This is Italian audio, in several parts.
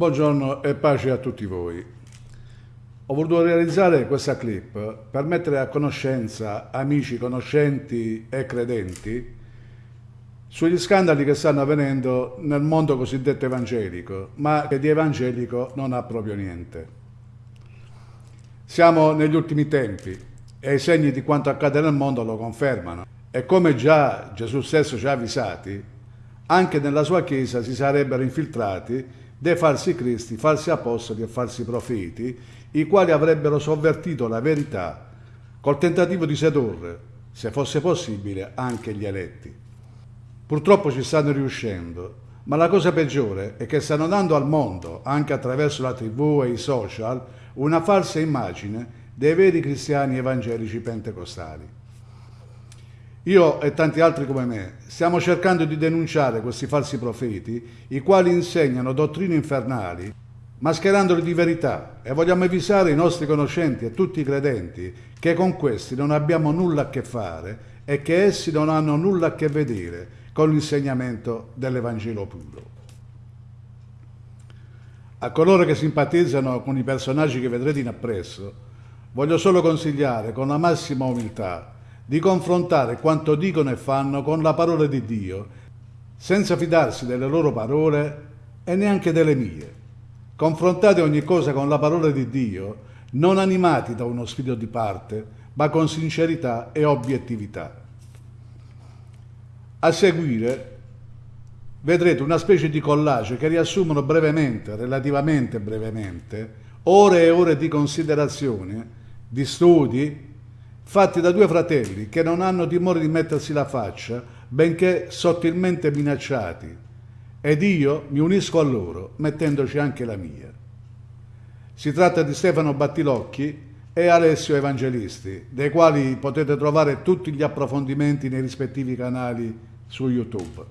Buongiorno e pace a tutti voi. Ho voluto realizzare questa clip per mettere a conoscenza amici, conoscenti e credenti sugli scandali che stanno avvenendo nel mondo cosiddetto evangelico, ma che di evangelico non ha proprio niente. Siamo negli ultimi tempi e i segni di quanto accade nel mondo lo confermano. E come già Gesù stesso ci ha avvisati, anche nella sua Chiesa si sarebbero infiltrati dei falsi cristi, falsi apostoli e falsi profeti, i quali avrebbero sovvertito la verità col tentativo di sedurre, se fosse possibile, anche gli eletti. Purtroppo ci stanno riuscendo, ma la cosa peggiore è che stanno dando al mondo, anche attraverso la tv e i social, una falsa immagine dei veri cristiani evangelici pentecostali. Io e tanti altri come me stiamo cercando di denunciare questi falsi profeti, i quali insegnano dottrine infernali, mascherandoli di verità, e vogliamo avvisare i nostri conoscenti e tutti i credenti che con questi non abbiamo nulla a che fare e che essi non hanno nulla a che vedere con l'insegnamento dell'Evangelo puro. A coloro che simpatizzano con i personaggi che vedrete in appresso, voglio solo consigliare con la massima umiltà di confrontare quanto dicono e fanno con la parola di Dio, senza fidarsi delle loro parole e neanche delle mie. Confrontate ogni cosa con la parola di Dio, non animati da uno spirito di parte, ma con sincerità e obiettività. A seguire vedrete una specie di collage che riassumono brevemente, relativamente brevemente, ore e ore di considerazione, di studi, fatti da due fratelli che non hanno timore di mettersi la faccia, benché sottilmente minacciati, ed io mi unisco a loro, mettendoci anche la mia. Si tratta di Stefano Battilocchi e Alessio Evangelisti, dei quali potete trovare tutti gli approfondimenti nei rispettivi canali su YouTube.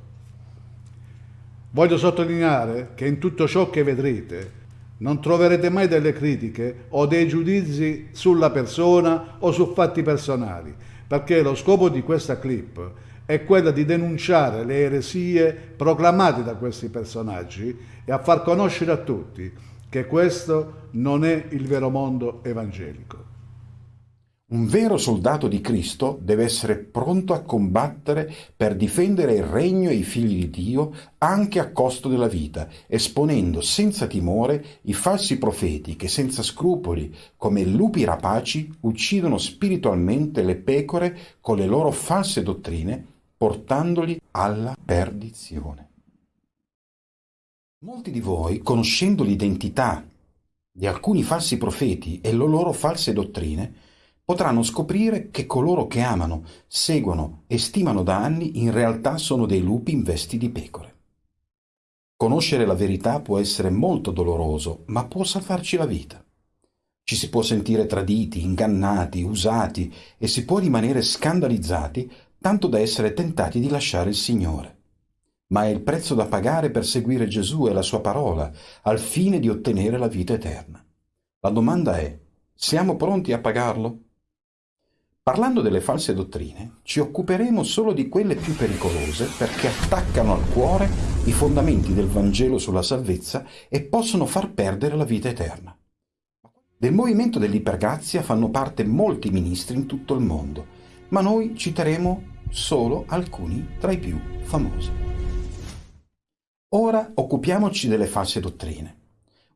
Voglio sottolineare che in tutto ciò che vedrete non troverete mai delle critiche o dei giudizi sulla persona o su fatti personali, perché lo scopo di questa clip è quello di denunciare le eresie proclamate da questi personaggi e a far conoscere a tutti che questo non è il vero mondo evangelico. Un vero soldato di Cristo deve essere pronto a combattere per difendere il regno e i figli di Dio anche a costo della vita, esponendo senza timore i falsi profeti che senza scrupoli, come lupi rapaci, uccidono spiritualmente le pecore con le loro false dottrine, portandoli alla perdizione. Molti di voi, conoscendo l'identità di alcuni falsi profeti e le loro false dottrine, potranno scoprire che coloro che amano, seguono e stimano da anni in realtà sono dei lupi in vesti di pecore. Conoscere la verità può essere molto doloroso, ma può salvarci la vita. Ci si può sentire traditi, ingannati, usati e si può rimanere scandalizzati tanto da essere tentati di lasciare il Signore. Ma è il prezzo da pagare per seguire Gesù e la sua parola, al fine di ottenere la vita eterna. La domanda è, siamo pronti a pagarlo? Parlando delle false dottrine, ci occuperemo solo di quelle più pericolose perché attaccano al cuore i fondamenti del Vangelo sulla salvezza e possono far perdere la vita eterna. Del movimento dell'ipergrazia fanno parte molti ministri in tutto il mondo, ma noi citeremo solo alcuni tra i più famosi. Ora occupiamoci delle false dottrine.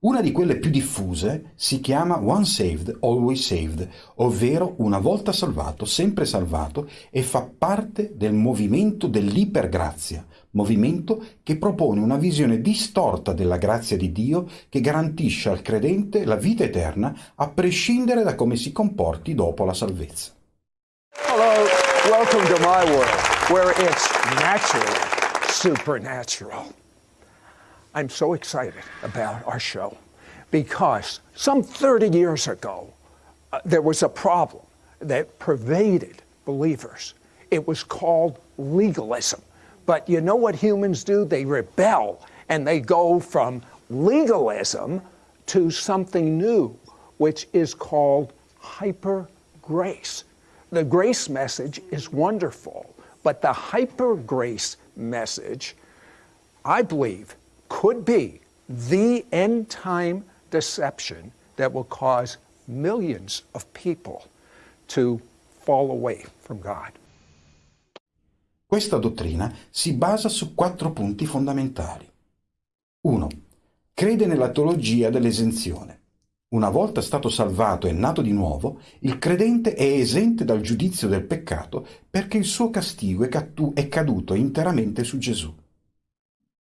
Una di quelle più diffuse si chiama One Saved, Always Saved, ovvero una volta salvato, sempre salvato, e fa parte del movimento dell'ipergrazia, movimento che propone una visione distorta della grazia di Dio che garantisce al credente la vita eterna a prescindere da come si comporti dopo la salvezza. Hello, welcome to my world, where it's naturally supernatural. I'm so excited about our show because some 30 years ago, uh, there was a problem that pervaded believers. It was called legalism. But you know what humans do? They rebel and they go from legalism to something new, which is called hyper grace. The grace message is wonderful, but the hyper grace message, I believe, could be the end time deception that will cause millions of people to fall away from God. Questa dottrina si basa su quattro punti fondamentali. 1. Crede nella teologia dell'esenzione. Una volta stato salvato e nato di nuovo, il credente è esente dal giudizio del peccato perché il suo castigo è caduto interamente su Gesù.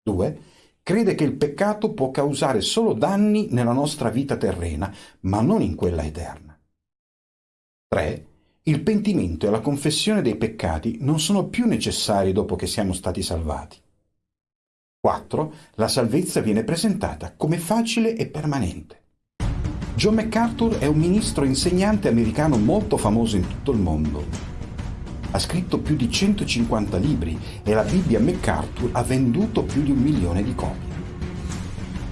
2. Crede che il peccato può causare solo danni nella nostra vita terrena, ma non in quella eterna. 3. Il pentimento e la confessione dei peccati non sono più necessari dopo che siamo stati salvati. 4. La salvezza viene presentata come facile e permanente. John MacArthur è un ministro insegnante americano molto famoso in tutto il mondo. Ha scritto più di 150 libri e la Bibbia MacArthur ha venduto più di un milione di copie.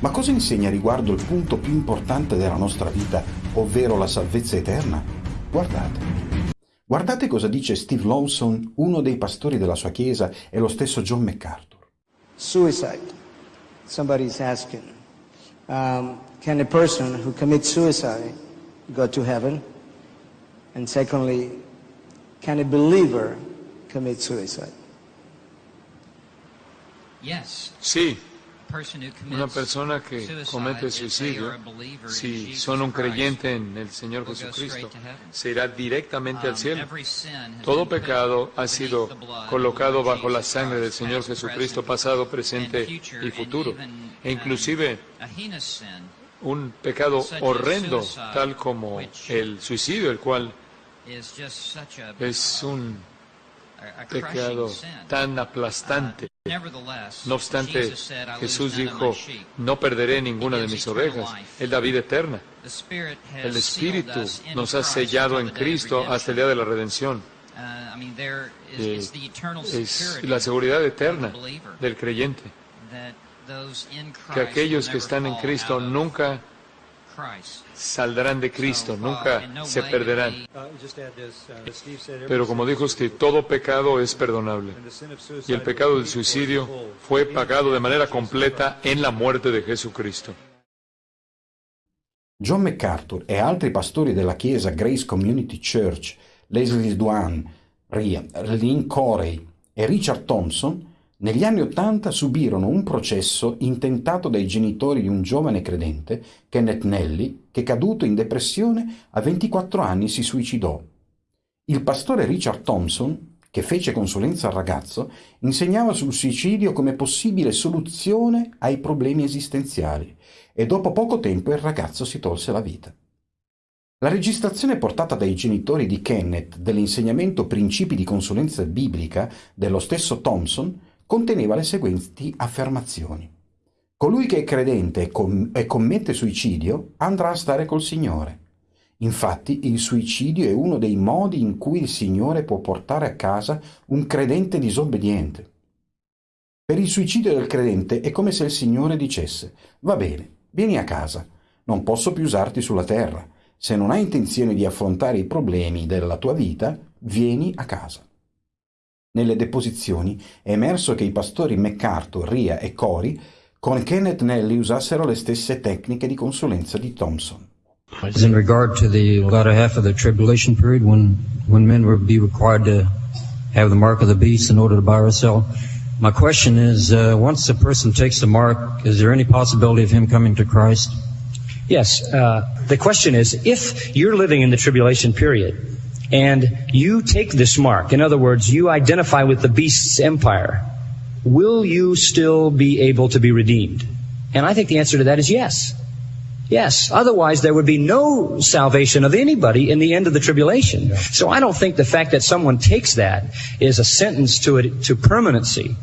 Ma cosa insegna riguardo il punto più importante della nostra vita, ovvero la salvezza eterna? Guardate. Guardate cosa dice Steve Lawson, uno dei pastori della sua chiesa, e lo stesso John MacArthur. Suicide. Somebody's asking. Um, can a person who commits suicide go to heaven? And secondly, can a believer commit suicide? Yes. Sì, una persona che commette suicidio, si sono un creyente nel Señor Jesucristo, se irá directamente al cielo. Todo pecado ha sido colocado bajo la sangre del Señor Jesucristo, pasado, presente y futuro. E inclusive un pecado horrendo, tal como el suicidio, el cual es un pecado tan aplastante. No obstante, Jesús dijo, no perderé ninguna de mis ovejas, Él da vida eterna. El Espíritu nos ha sellado en Cristo hasta el día de la redención. Eh, es la seguridad eterna del creyente, que aquellos que están en Cristo nunca saldrán de Cristo, nunca se perderán. Pero como dijo usted, todo pecado es perdonable. Y el pecado del suicidio fue pagado de manera completa en la muerte de Jesucristo. John MacArthur e altri pastori della chiesa Grace Community Church, Leslie Duane, Lynn Corey e Richard Thompson negli anni Ottanta subirono un processo intentato dai genitori di un giovane credente, Kenneth Nelly, che caduto in depressione a 24 anni si suicidò. Il pastore Richard Thompson, che fece consulenza al ragazzo, insegnava sul suicidio come possibile soluzione ai problemi esistenziali e dopo poco tempo il ragazzo si tolse la vita. La registrazione portata dai genitori di Kenneth dell'insegnamento Principi di consulenza biblica dello stesso Thompson conteneva le seguenti affermazioni. Colui che è credente e, com- e commette suicidio andrà a stare col Signore. Infatti il suicidio è uno dei modi in cui il Signore può portare a casa un credente disobbediente. Per il suicidio del credente è come se il Signore dicesse Va bene, vieni a casa, non posso più usarti sulla terra. Se non hai intenzione di affrontare i problemi della tua vita, vieni a casa. Nelle deposizioni è emerso che i pastori MacArthur, Ria e Corey con Kenneth Nelly usassero le stesse tecniche di consulenza di Thompson. In regard to the latter half of the tribulation period when, when men will be required to have the mark of the beast in order to buy or sell, my question is, uh, once a person takes the mark, is there any possibility of him coming to Christ? Yes. Uh, the question is, if you're living in the tribulation period, and you take this mark, in other words, you identify with the beast's empire, will you still be able to be redeemed? And I think the answer to that is yes. Yes. Otherwise, there would be no salvation of anybody in the end of the tribulation. Yeah. So I don't think the fact that someone takes that is a sentence to it, to permanency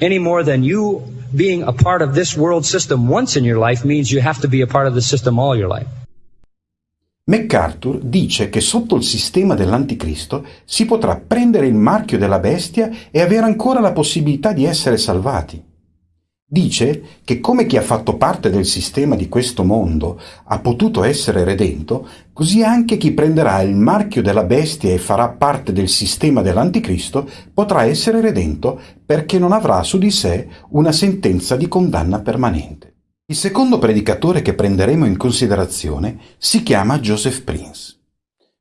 any more than you being a part of this world system once in your life means you have to be a part of the system all your life. MacArthur dice che sotto il sistema dell'anticristo si potrà prendere il marchio della bestia e avere ancora la possibilità di essere salvati. Dice che come chi ha fatto parte del sistema di questo mondo ha potuto essere redento, così anche chi prenderà il marchio della bestia e farà parte del sistema dell'anticristo potrà essere redento perché non avrà su di sé una sentenza di condanna permanente. Il secondo predicatore che prenderemo in considerazione si chiama Joseph Prince.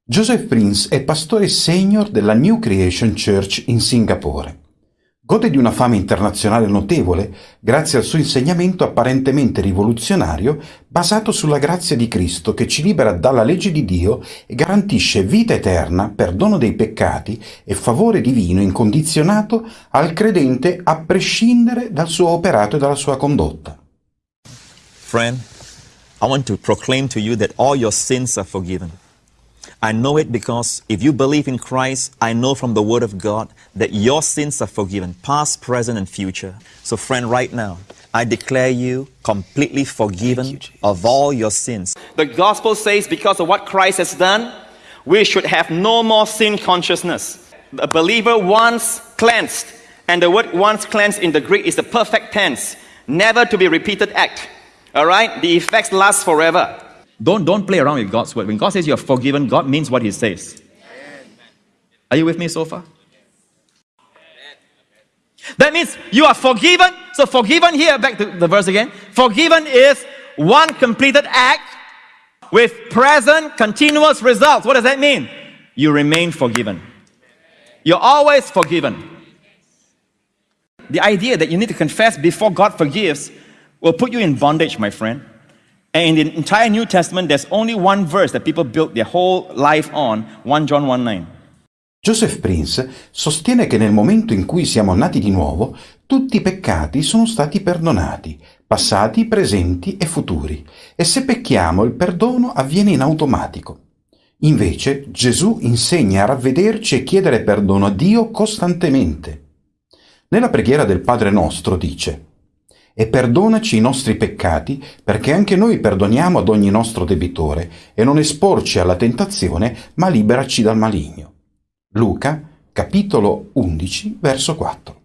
Joseph Prince è pastore senior della New Creation Church in Singapore. Gode di una fama internazionale notevole grazie al suo insegnamento apparentemente rivoluzionario basato sulla grazia di Cristo che ci libera dalla legge di Dio e garantisce vita eterna, perdono dei peccati e favore divino incondizionato al credente a prescindere dal suo operato e dalla sua condotta. Friend, I want to proclaim to you that all your sins are forgiven. I know it because if you believe in Christ, I know from the Word of God that your sins are forgiven, past, present, and future. So, friend, right now, I declare you completely forgiven you, of all your sins. The gospel says because of what Christ has done, we should have no more sin consciousness. A believer once cleansed, and the word once cleansed in the Greek is the perfect tense, never to be repeated act. All right? The effects last forever. Don't, don't play around with God's word. When God says you're forgiven, God means what He says. Are you with me so far? That means you are forgiven. So, forgiven here, back to the verse again. Forgiven is one completed act with present continuous results. What does that mean? You remain forgiven. You're always forgiven. The idea that you need to confess before God forgives will put you in bondage, my friend. And in the entire New Testament, there's only one verse that people built their whole life on 1 John 1 9. Joseph Prince sostiene che nel momento in cui siamo nati di nuovo, tutti i peccati sono stati perdonati, passati, presenti e futuri, e se pecchiamo il perdono avviene in automatico. Invece Gesù insegna a ravvederci e chiedere perdono a Dio costantemente. Nella preghiera del Padre nostro dice e perdonaci i nostri peccati, perché anche noi perdoniamo ad ogni nostro debitore, e non esporci alla tentazione, ma liberaci dal maligno. Luca, capitolo 11, verso 4.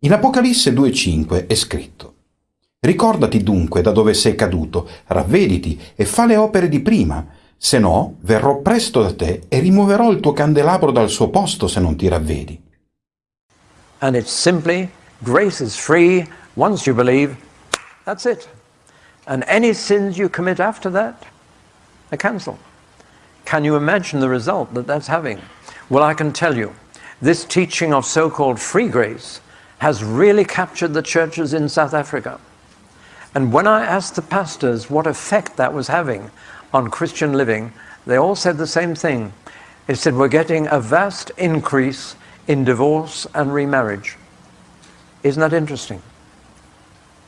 In Apocalisse 2,5 è scritto Ricordati dunque da dove sei caduto, ravvediti e fa le opere di prima, se no verrò presto da te e rimuoverò il tuo candelabro dal suo posto se non ti ravvedi. And it's simply grace is free Once you believe, that's it. And any sins you commit after that are cancelled. Can you imagine the result that that's having? Well, I can tell you, this teaching of so-called free grace has really captured the churches in South Africa. And when I asked the pastors what effect that was having on Christian living, they all said the same thing. They said, we're getting a vast increase in divorce and remarriage. Isn't that interesting?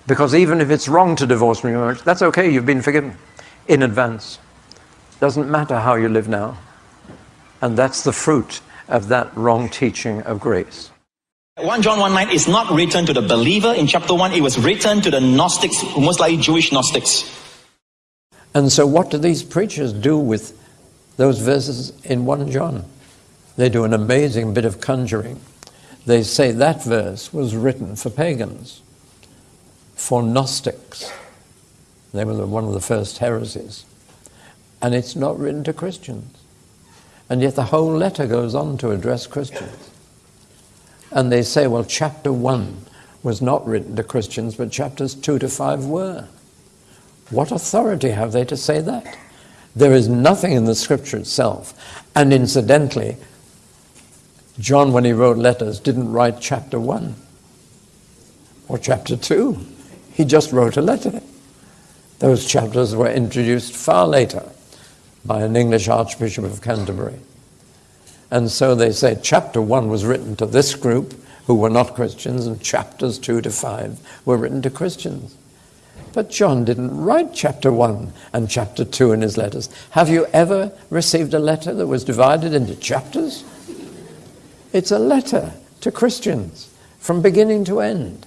Because even if it's wrong to divorce from your marriage, that's okay, you've been forgiven in advance. Doesn't matter how you live now. And that's the fruit of that wrong teaching of grace. 1 John 1 9 is not written to the believer in chapter 1, it was written to the Gnostics, most likely Jewish Gnostics. And so, what do these preachers do with those verses in 1 John? They do an amazing bit of conjuring. They say that verse was written for pagans for Gnostics. They were one of the first heresies. And it's not written to Christians. And yet the whole letter goes on to address Christians. And they say, well, chapter 1 was not written to Christians, but chapters 2 to 5 were. What authority have they to say that? There is nothing in the scripture itself. And incidentally, John, when he wrote letters, didn't write chapter 1 or chapter 2. He just wrote a letter. Those chapters were introduced far later by an English Archbishop of Canterbury. And so they say chapter one was written to this group who were not Christians, and chapters two to five were written to Christians. But John didn't write chapter one and chapter two in his letters. Have you ever received a letter that was divided into chapters? It's a letter to Christians from beginning to end.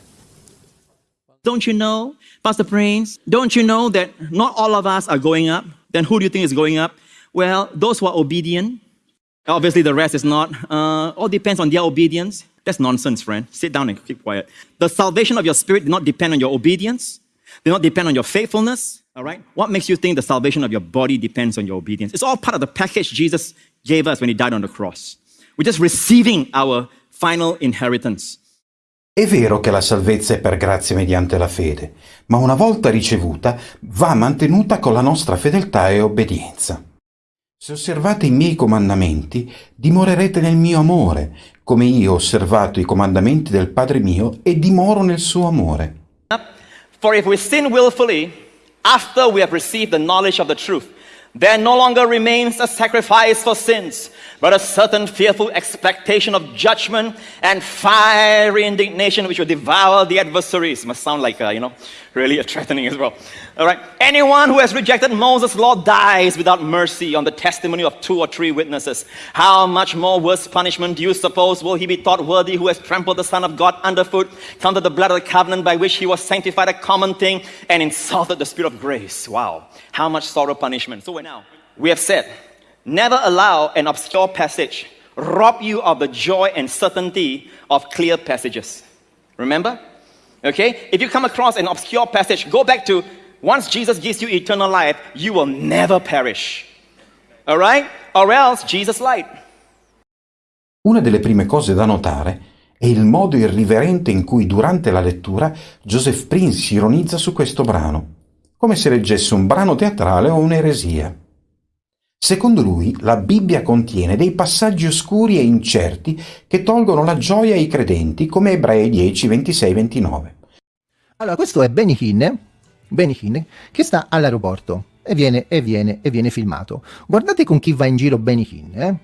Don't you know, Pastor Prince, don't you know that not all of us are going up? Then who do you think is going up? Well, those who are obedient. Obviously, the rest is not. Uh, all depends on their obedience. That's nonsense, friend. Sit down and keep quiet. The salvation of your spirit did not depend on your obedience. Did not depend on your faithfulness. All right? What makes you think the salvation of your body depends on your obedience? It's all part of the package Jesus gave us when he died on the cross. We're just receiving our final inheritance. È vero che la salvezza è per grazia mediante la fede, ma una volta ricevuta va mantenuta con la nostra fedeltà e obbedienza. Se osservate i miei comandamenti, dimorerete nel mio amore, come io ho osservato i comandamenti del Padre mio e dimoro nel suo amore. For if we sin willfully, after we have received the knowledge of the truth, There no longer remains a sacrifice for sins, but a certain fearful expectation of judgment and fiery indignation which will devour the adversaries. Must sound like, uh, you know, really a threatening as well. All right. Anyone who has rejected Moses' law dies without mercy on the testimony of two or three witnesses. How much more worse punishment do you suppose will he be thought worthy who has trampled the Son of God underfoot, counted the blood of the covenant by which he was sanctified a common thing, and insulted the Spirit of grace? Wow. How much sorrow punishment. So we now, we have said, never allow an obscure passage rob you of the joy and certainty of clear passages. Remember? Okay? If you come across an obscure passage, go back to once Jesus gives you eternal life, you will never perish. All right? Or else Jesus lied. Una delle prime cose da notare è il modo irriverente in cui durante la lettura Joseph Prince ironizza su questo brano come se leggesse un brano teatrale o un'eresia. Secondo lui, la Bibbia contiene dei passaggi oscuri e incerti che tolgono la gioia ai credenti, come Ebrei 10, 26, 29. Allora, questo è Benny Hinn, che sta all'aeroporto e viene, e viene, e viene filmato. Guardate con chi va in giro Benny Hinn, eh?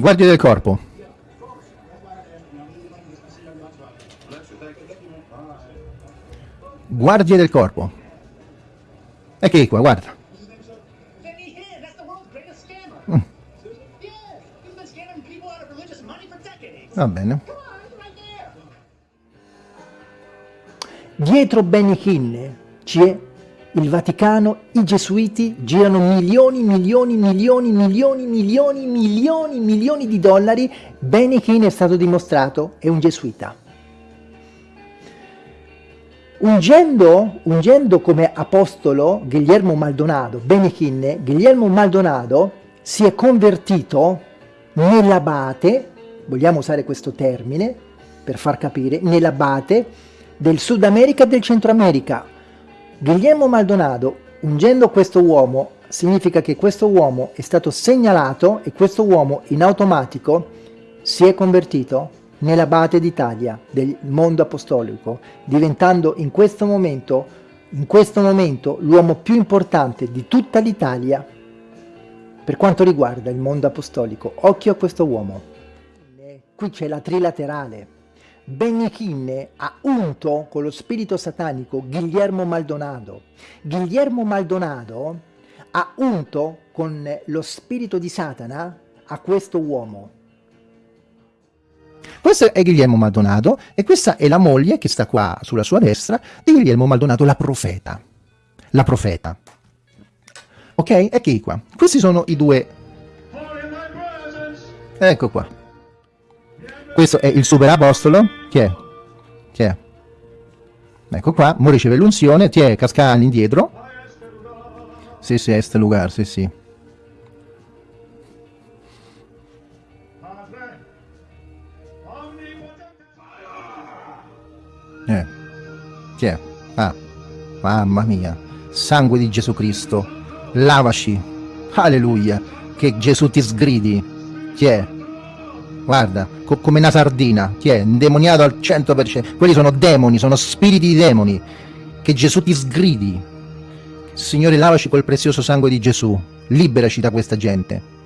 Guardie del corpo. Guardie del corpo. Eccoli qua, guarda. Va bene. Dietro Benny Hinn c'è il Vaticano, i Gesuiti girano milioni, milioni, milioni, milioni, milioni, milioni, milioni di dollari. Benny Hinn è stato dimostrato, è un Gesuita. Ungendo, ungendo come apostolo Guglielmo Maldonado, Benny Hinn, Guglielmo Maldonado si è convertito nell'abate, vogliamo usare questo termine per far capire, nell'abate del Sud America e del Centro America, Guglielmo Maldonado, ungendo questo uomo, significa che questo uomo è stato segnalato e questo uomo in automatico si è convertito nell'abate d'Italia, del mondo apostolico, diventando in questo momento, in questo momento l'uomo più importante di tutta l'Italia per quanto riguarda il mondo apostolico. Occhio a questo uomo. Qui c'è la trilaterale. Benichine ha unto con lo spirito satanico Guillermo Maldonado. Guillermo Maldonado ha unto con lo spirito di Satana a questo uomo. Questo è Guillermo Maldonado e questa è la moglie che sta qua sulla sua destra di Guillermo Maldonado, la profeta. La profeta. Ok? Eccoci qua. Questi sono i due... Ecco qua. Questo è il super apostolo. Chi è? Chi è? Ecco qua, mo riceve l'unzione, ti è casca all'indietro. Sì, sì, est lugar, sì, sì. Eh. Chi è? Ah, mamma mia. Sangue di Gesù Cristo. Lavaci. Alleluia. Che Gesù ti sgridi. Chi è? Guarda, co come una sardina, chi è? Indemoniato al 100%. Quelli sono demoni, sono spiriti di demoni. Che Gesù ti sgridi. Signore, lavaci col prezioso sangue di Gesù. Liberaci da questa gente.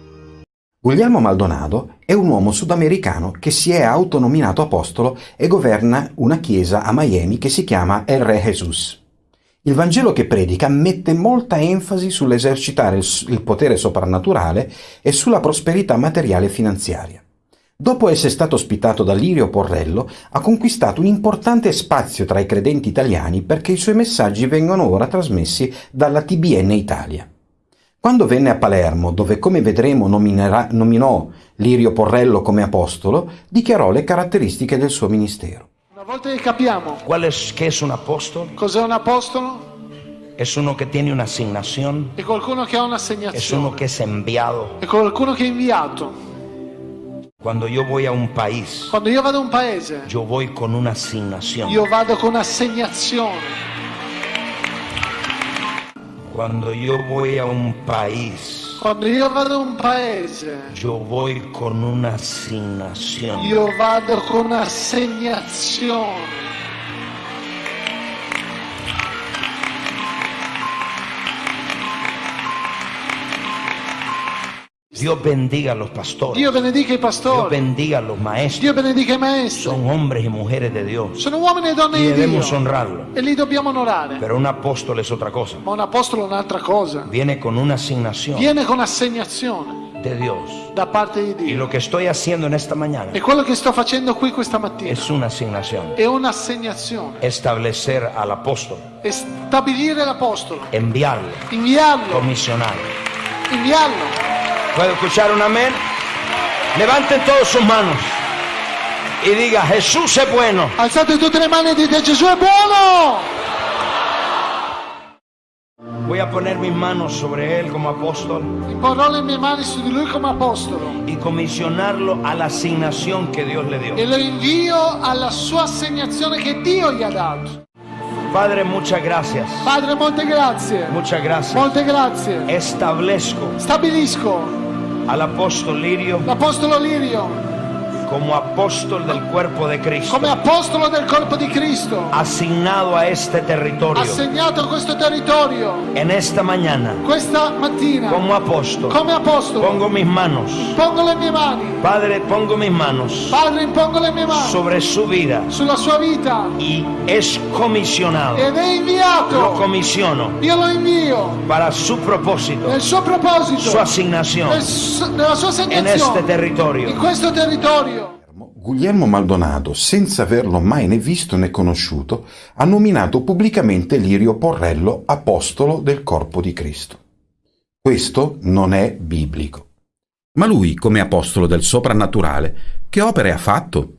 Guglielmo Maldonado è un uomo sudamericano che si è autonominato apostolo e governa una chiesa a Miami che si chiama El Re Jesus. Il Vangelo che predica mette molta enfasi sull'esercitare il potere soprannaturale e sulla prosperità materiale e finanziaria. Dopo essere stato ospitato da Lirio Porrello, ha conquistato un importante spazio tra i credenti italiani perché i suoi messaggi vengono ora trasmessi dalla TBN Italia. Quando venne a Palermo, dove come vedremo nominerà, nominò Lirio Porrello come apostolo, dichiarò le caratteristiche del suo ministero. Una volta che capiamo ¿Cuál es, ¿Qué es un apóstol? cos'è un apostolo, Es uno que tiene una asignación, è qualcuno che ha es uno un'assegnazione, que es enviado. è qualcuno che è inviato. Cuando yo voy a un país, Quando io vado a un paese, yo voy con una asignación. io vado con assegnazione. Cuando yo voy a un país, Quando io vado a un paese, yo voy con una asignación. io vado con assegnazione. Dios bendiga a los pastores. Dio benedica i Dios pastori, bendiga a los maestros. Dio benedica i maestri. Son hombres y mujeres de Dios. Sono uomini e donne Y di debemos Dio honrarlo. e li dobbiamo onorare. Pero un apóstol es otra cosa. Ma un apostolo è un'altra cosa. Viene con una asignación Viene con assegnazione de Dios. da parte di Y Dio. lo que estoy haciendo en esta mañana E quello che sto facendo qui questa mattina es una asignación. è un'assegnazione. Establecer al apóstol, È stabilire l'apostolo, enviarlo, inviarlo, comisionarlo. inviarlo. ¿Puedo escuchar un amén? Levanten todos sus manos y diga, Jesús es bueno. Alzate tutte le mani e dite Gesù è buono! Voy a poner mis manos sobre él como apóstol Imporrò le mie mani su di lui come apostolo y comisionarlo a la asignación que Dios le dio. e lo invio alla sua assegnazione che Dio gli ha dato. Padre, muchas gracias. Padre, molte grazie. Muchas gracias. Molte grazie. Establezco Stabilisco al apóstol Lirio l'apostolo Lirio como apóstol del cuerpo de Cristo, come apostolo del corpo di Cristo, asignado a este territorio. assegnato a questo territorio En esta mañana, questa mattina como apóstol, come apostolo. pongo mis manos, Pongo le mie mani, Padre, pongo mis manos Padre, impongo le mie mani sobre su vida sulla sua vita y es comisionado. ed è Lo inviato. comisiono Io lo invio para su propósito, nel suo proposito, su asignación nel su- nella sua en este assegnazione in territorio. questo territorio. Guglielmo Maldonado, senza averlo mai né visto né conosciuto, ha nominato pubblicamente Lirio Porrello apostolo del corpo di Cristo. Questo non è biblico. Ma lui, come apostolo del soprannaturale, che opere ha fatto?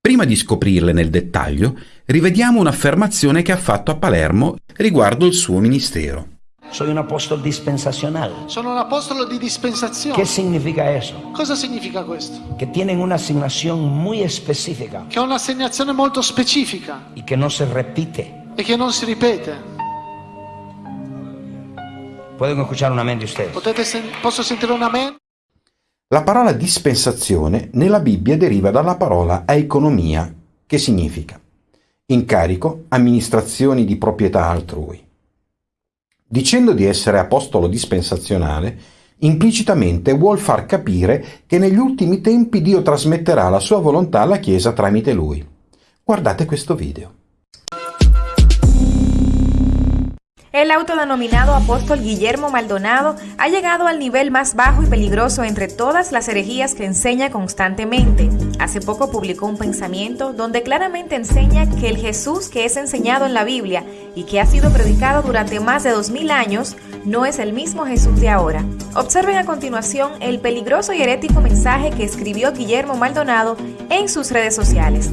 Prima di scoprirle nel dettaglio, rivediamo un'affermazione che ha fatto a Palermo riguardo il suo ministero. Soy un apóstol dispensacional. Sono un apostolo di dispensazione. ¿Qué significa eso? Cosa significa questo? Que tienen una asignación muy específica Che è un'assegnazione molto specifica y que no se repite. e che non si ripete. Pueden escuchar un amén de ustedes. Potete sen- posso sentire un amen? La parola dispensazione nella Bibbia deriva dalla parola economia, che significa incarico, amministrazioni di proprietà altrui. Dicendo di essere apostolo dispensazionale, implicitamente vuol far capire che negli ultimi tempi Dio trasmetterà la sua volontà alla Chiesa tramite lui. Guardate questo video. El autodenominado apóstol Guillermo Maldonado ha llegado al nivel más bajo y peligroso entre todas las herejías que enseña constantemente. Hace poco publicó un pensamiento donde claramente enseña que el Jesús que es enseñado en la Biblia y que ha sido predicado durante más de dos mil años no es el mismo Jesús de ahora. Observen a continuación el peligroso y herético mensaje que escribió Guillermo Maldonado en sus redes sociales.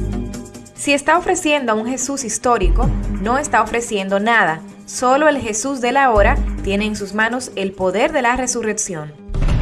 Si está ofreciendo a un Jesús histórico, no está ofreciendo nada. Solo el Jesús de la hora tiene en sus manos el poder de la resurrección.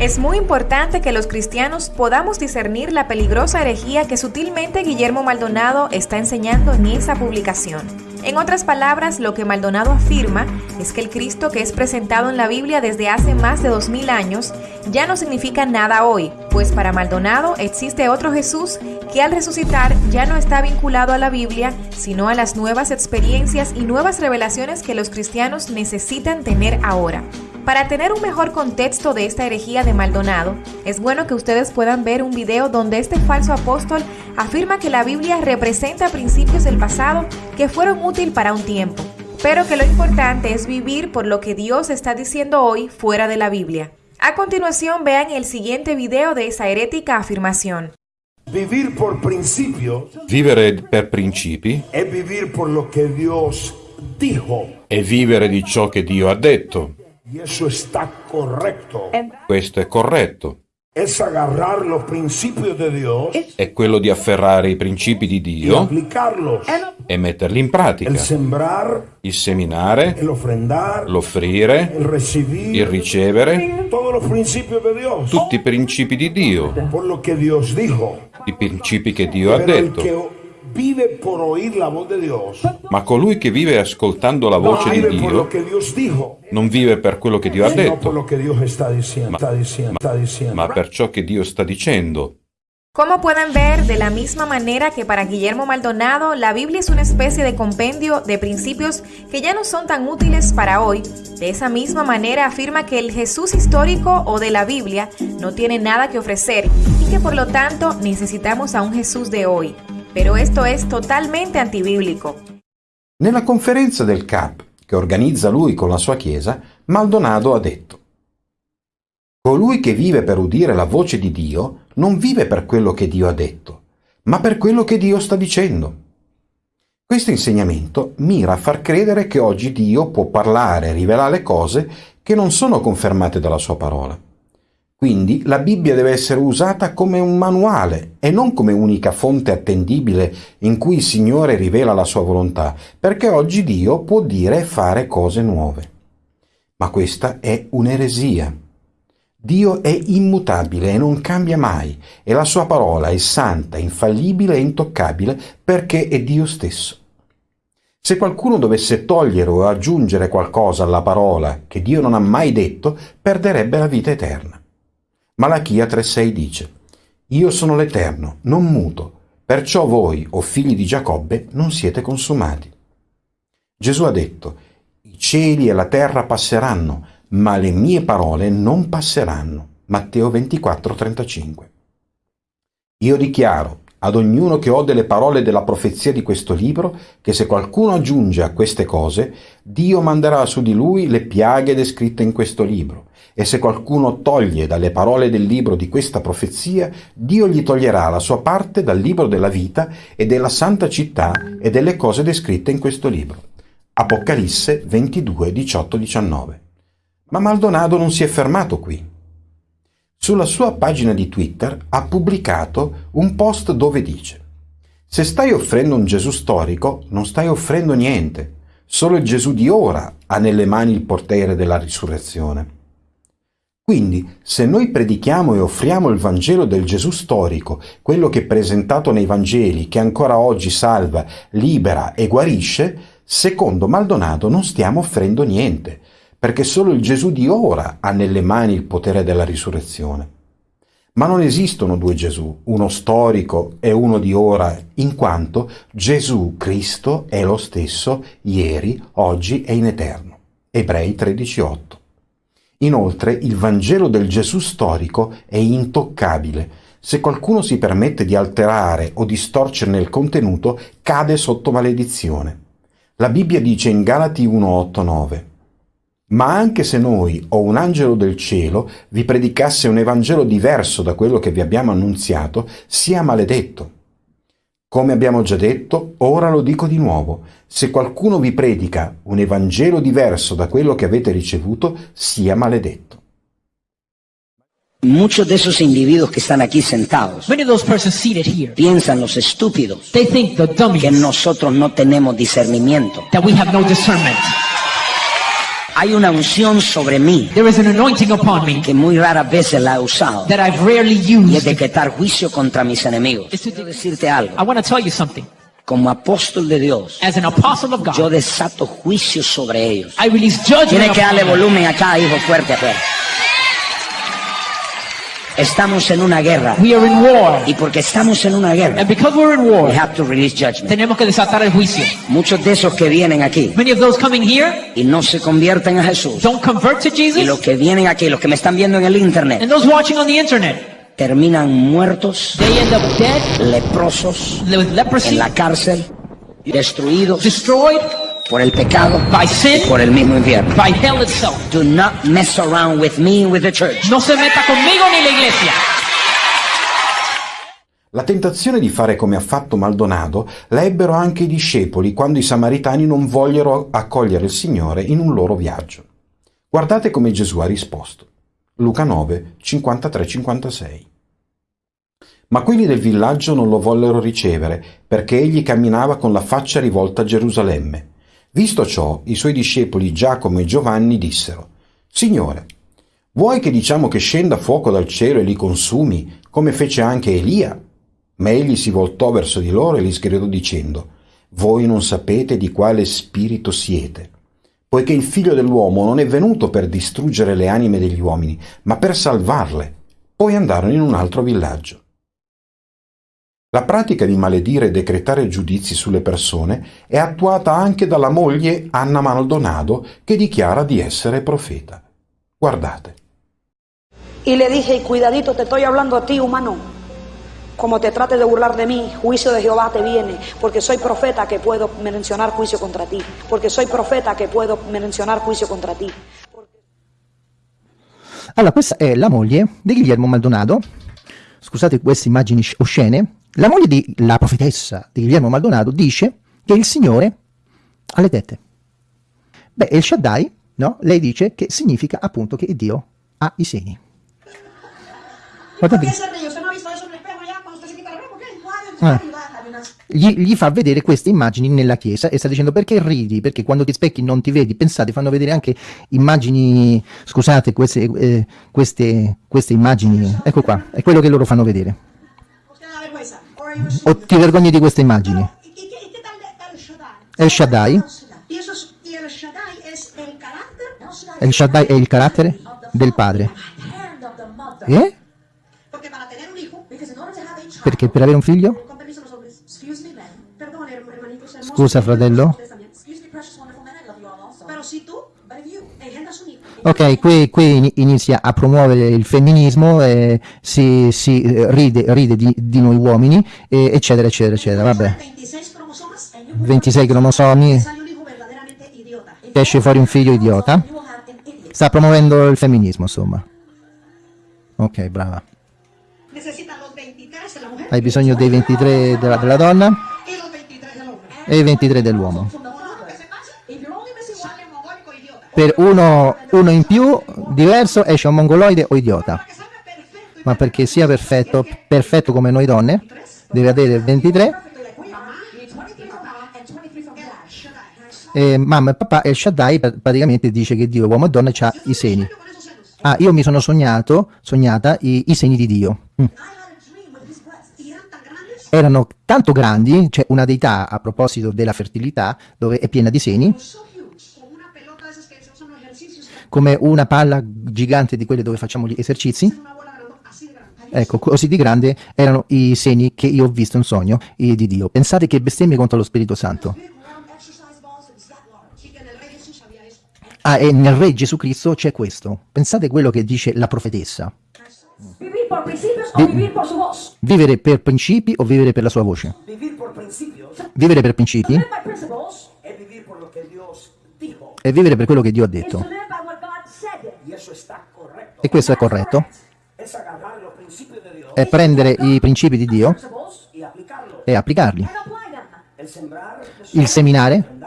Es muy importante que los cristianos podamos discernir la peligrosa herejía que sutilmente Guillermo Maldonado está enseñando en esa publicación. En otras palabras, lo que Maldonado afirma es que el Cristo que es presentado en la Biblia desde hace más de 2000 años ya no significa nada hoy, pues para Maldonado existe otro Jesús que al resucitar ya no está vinculado a la Biblia, sino a las nuevas experiencias y nuevas revelaciones que los cristianos necesitan tener ahora. Para tener un mejor contexto de esta herejía de Maldonado, es bueno que ustedes puedan ver un video donde este falso apóstol afirma que la Biblia representa principios del pasado que fueron útiles para un tiempo, pero que lo importante es vivir por lo que Dios está diciendo hoy fuera de la Biblia. A continuación vean el siguiente video de esa herética afirmación. Vivir por principio Vivere per principi es vivir por lo que Dios dijo. è vivere di ciò che Dio ha detto. Questo è corretto. è quello di afferrare i principi di Dio e metterli in pratica. Il seminare, l'offrire, il ricevere, tutti i principi di Dio, i principi che Dio ha detto. Vive por oír la voz de Dios Ma colui che vive ascoltando la no voce di vive por lo Dio que Dios dijo, non vive per quello che Dio ha detto, lo que Dios está diciendo. Está diciendo, diciendo. ma per ciò che Dio sta dicendo. Como pueden ver, de la misma manera que para Guillermo Maldonado, la Biblia es una especie de compendio de principios que ya no son tan útiles para hoy, de esa misma manera afirma que el Jesús histórico o de la Biblia no tiene nada que ofrecer y que por lo tanto necesitamos a un Jesús de hoy. Pero esto es totalmente antibíblico. Nella conferenza del CAP, che organizza lui con la sua chiesa, Maldonado ha detto Colui che vive per udire la voce di Dio non vive per quello che Dio ha detto, ma per quello che Dio sta dicendo. Questo insegnamento mira a far credere che oggi Dio può parlare e rivelare cose che non sono confermate dalla sua parola. Quindi la Bibbia deve essere usata come un manuale e non come unica fonte attendibile in cui il Signore rivela la sua volontà, perché oggi Dio può dire e fare cose nuove. Ma questa è un'eresia. Dio è immutabile e non cambia mai e la sua parola è santa, infallibile e intoccabile perché è Dio stesso. Se qualcuno dovesse togliere o aggiungere qualcosa alla parola che Dio non ha mai detto, perderebbe la vita eterna. Malachia 3:6 dice: Io sono l'Eterno, non muto, perciò voi, o figli di Giacobbe, non siete consumati. Gesù ha detto: I cieli e la terra passeranno, ma le mie parole non passeranno. Matteo 24:35. Io dichiaro ad ognuno che ode le parole della profezia di questo libro che se qualcuno aggiunge a queste cose, Dio manderà su di lui le piaghe descritte in questo libro. E se qualcuno toglie dalle parole del libro di questa profezia, Dio gli toglierà la sua parte dal libro della vita e della santa città e delle cose descritte in questo libro. Apocalisse 22, 18, 19. Ma Maldonado non si è fermato qui. Sulla sua pagina di Twitter ha pubblicato un post dove dice Se stai offrendo un Gesù storico, non stai offrendo niente. Solo il Gesù di ora ha nelle mani il potere della risurrezione. Quindi, se noi predichiamo e offriamo il Vangelo del Gesù storico, quello che è presentato nei Vangeli, che ancora oggi salva, libera e guarisce, secondo Maldonado non stiamo offrendo niente, perché solo il Gesù di ora ha nelle mani il potere della risurrezione. Ma non esistono due Gesù, uno storico e uno di ora, in quanto Gesù Cristo è lo stesso ieri, oggi e in eterno. Ebrei 13:8. Inoltre il Vangelo del Gesù storico è intoccabile. Se qualcuno si permette di alterare o distorcerne il contenuto, cade sotto maledizione. La Bibbia dice in Galati 1:8-9 ma anche se noi o un angelo del cielo vi predicasse un Evangelo diverso da quello che vi abbiamo annunziato, sia maledetto. Come abbiamo già detto, ora lo dico di nuovo, se qualcuno vi predica un Evangelo diverso da quello che avete ricevuto, sia maledetto. Muchos de esos individuos que están aquí sentados piensan los estúpidos que nosotros no tenemos discernimiento. Hay una unción sobre mí que muy raras veces la he usado y es de quitar juicio contra mis enemigos. Quiero decirte algo. Como apóstol de Dios, yo desato juicio sobre ellos. Tiene que darle volumen acá, hijo fuerte afuera. Estamos en una guerra. Y porque estamos en una guerra, we have to release judgment. Tenemos que desatar el juicio. Muchos de esos que vienen aquí Many of those coming here y no se convierten a Jesús, don't convert to Jesus, y los que vienen aquí, los que me están viendo en el internet, and those watching on the internet, terminan muertos, they end up dead, leprosos, with leprosy, en la cárcel, destruidos destroyed por el pecado by sin, y por el mismo infierno. by hell itself. Do not mess around with me with the church. No se meta conmigo ni la iglesia. La tentazione di fare come ha fatto Maldonado la ebbero anche i discepoli quando i samaritani non vollero accogliere il Signore in un loro viaggio. Guardate come Gesù ha risposto. Luca 9, 53-56. Ma quelli del villaggio non lo vollero ricevere, perché egli camminava con la faccia rivolta a Gerusalemme. Visto ciò, i suoi discepoli Giacomo e Giovanni dissero, Signore, vuoi che diciamo che scenda fuoco dal cielo e li consumi, come fece anche Elia? Ma egli si voltò verso di loro e li sgridò dicendo, Voi non sapete di quale spirito siete, poiché il figlio dell'uomo non è venuto per distruggere le anime degli uomini, ma per salvarle. Poi andarono in un altro villaggio. La pratica di maledire e decretare giudizi sulle persone è attuata anche dalla moglie Anna Maldonado che dichiara di essere profeta. Guardate. Y le dije, cuidadito, te estoy hablando a ti, humano. Como te trate de burlar de mí, juicio de Jehová te viene, porque soy profeta que puedo mencionar juicio contra ti, porque soy profeta que puedo mencionar juicio contra ti. Allora, questa è la moglie di Guillermo Maldonado. Scusate queste immagini oscene. La moglie di la profetessa di Guillermo Maldonado dice che il Signore ha le tette. Beh, El Shaddai, no? Lei dice che significa appunto che Dio ha i seni. Guardate. Ah. Gli, gli, fa vedere queste immagini nella chiesa e sta dicendo perché ridi? Perché quando ti specchi non ti vedi. Pensate, fanno vedere anche immagini, scusate, queste, eh, queste, queste immagini, ecco qua, è quello che loro fanno vedere. O ti vergogni di queste immagini? El Shaddai? El Shaddai è il carattere del padre. Eh? Perché per avere un figlio? Scusa fratello? Ok, qui, qui, inizia a promuovere il femminismo, eh, si, si, ride, ride di, di, noi uomini, eh, eccetera, eccetera, eccetera, vabbè. 26 cromosomi, esce fuori un figlio idiota. Sta promuovendo il femminismo, insomma. Ok, brava. Hai bisogno dei 23 della, della donna e i 23 dell'uomo. Per uno, uno in più, diverso, esce un mongoloide o idiota. Ma perché sia perfetto, perfetto come noi donne, deve avere 23. E mamma e papà, El Shaddai praticamente dice che Dio, uomo e donna, ha i seni. Ah, io mi sono sognato, sognata i, i seni di Dio. Mm erano tanto grandi, c'è una deità a proposito della fertilità, dove è piena di seni, come una palla gigante di quelle dove facciamo gli esercizi. Ecco, così di grande erano i seni che io ho visto in sogno di Dio. Pensate che bestemmie contro lo Spirito Santo. Ah, e nel Re Gesù Cristo c'è questo. Pensate quello che dice la profetessa. Vi vivere per principi o vivere per la sua voce? Vivere per principi? e vivere per quello che Dio ha detto. E questo è corretto. È prendere i principi di Dio e applicarli. Il seminare,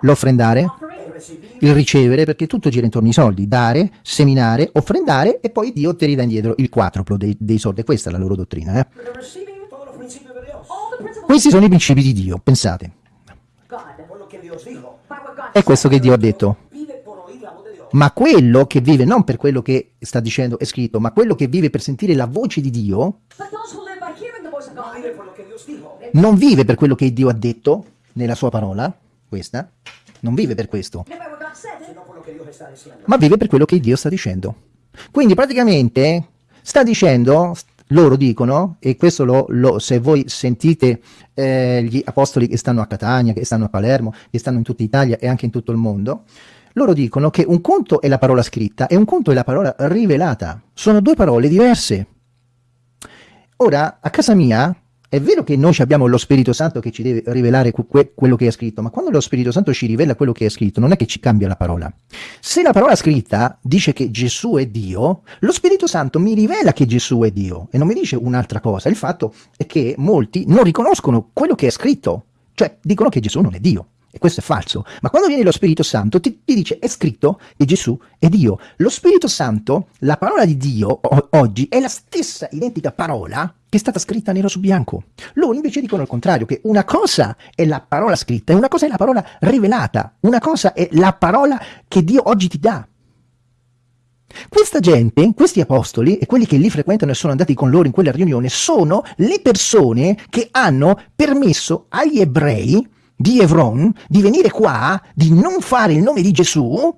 l'offrendare, il ricevere, perché tutto gira intorno ai soldi, dare, seminare, offrendare e poi Dio ti ridà indietro il quadruplo dei, dei soldi. Questa è la loro dottrina. Eh? Questi sono i principi di Dio, pensate. È questo che Dio ha detto. Ma quello che vive non per quello che sta dicendo è scritto, ma quello che vive per sentire la voce di Dio, non vive per quello che Dio ha detto nella sua parola, questa, non vive per questo, ma vive per quello che Dio sta dicendo. Quindi praticamente sta dicendo, loro dicono, e questo lo, lo, se voi sentite eh, gli apostoli che stanno a Catania, che stanno a Palermo, che stanno in tutta Italia e anche in tutto il mondo, loro dicono che un conto è la parola scritta e un conto è la parola rivelata. Sono due parole diverse. Ora, a casa mia, è vero che noi abbiamo lo Spirito Santo che ci deve rivelare que quello che è scritto, ma quando lo Spirito Santo ci rivela quello che è scritto, non è che ci cambia la parola. Se la parola scritta dice che Gesù è Dio, lo Spirito Santo mi rivela che Gesù è Dio e non mi dice un'altra cosa. Il fatto è che molti non riconoscono quello che è scritto, cioè dicono che Gesù non è Dio. e questo è falso. Ma quando viene lo Spirito Santo ti, ti dice è scritto che Gesù è Dio. Lo Spirito Santo, la parola di Dio oggi è la stessa identica parola è stata scritta nero su bianco. Loro invece dicono il contrario, che una cosa è la parola scritta e una cosa è la parola rivelata, una cosa è la parola che Dio oggi ti dà. Questa gente, questi apostoli e quelli che lì frequentano e sono andati con loro in quella riunione sono le persone che hanno permesso agli ebrei di Evron di venire qua, di non fare il nome di Gesù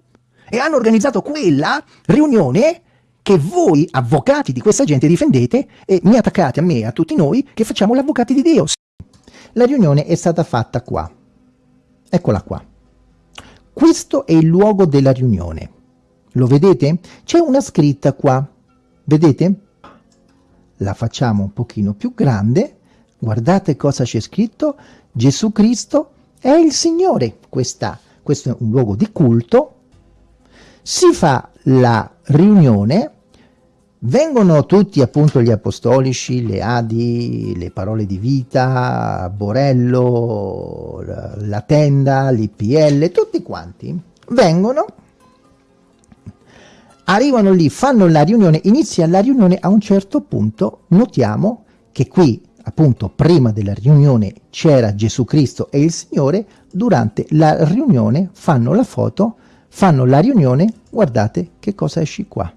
e hanno organizzato quella riunione che voi, avvocati di questa gente, difendete e mi attaccate a me e a tutti noi che facciamo gli avvocati di Dio. La riunione è stata fatta qua. Eccola qua. Questo è il luogo della riunione. Lo vedete? C'è una scritta qua. Vedete? La facciamo un pochino più grande. Guardate cosa c'è scritto. Gesù Cristo è il Signore. Questa, questo è un luogo di culto. Si fa la riunione. Vengono tutti appunto gli apostolici, le Adi, le parole di vita, Borello, la tenda, l'IPL, tutti quanti. Vengono arrivano lì, fanno la riunione, inizia la riunione, a un certo punto notiamo che qui, appunto, prima della riunione c'era Gesù Cristo e il Signore, durante la riunione fanno la foto, fanno la riunione, guardate che cosa esce qua.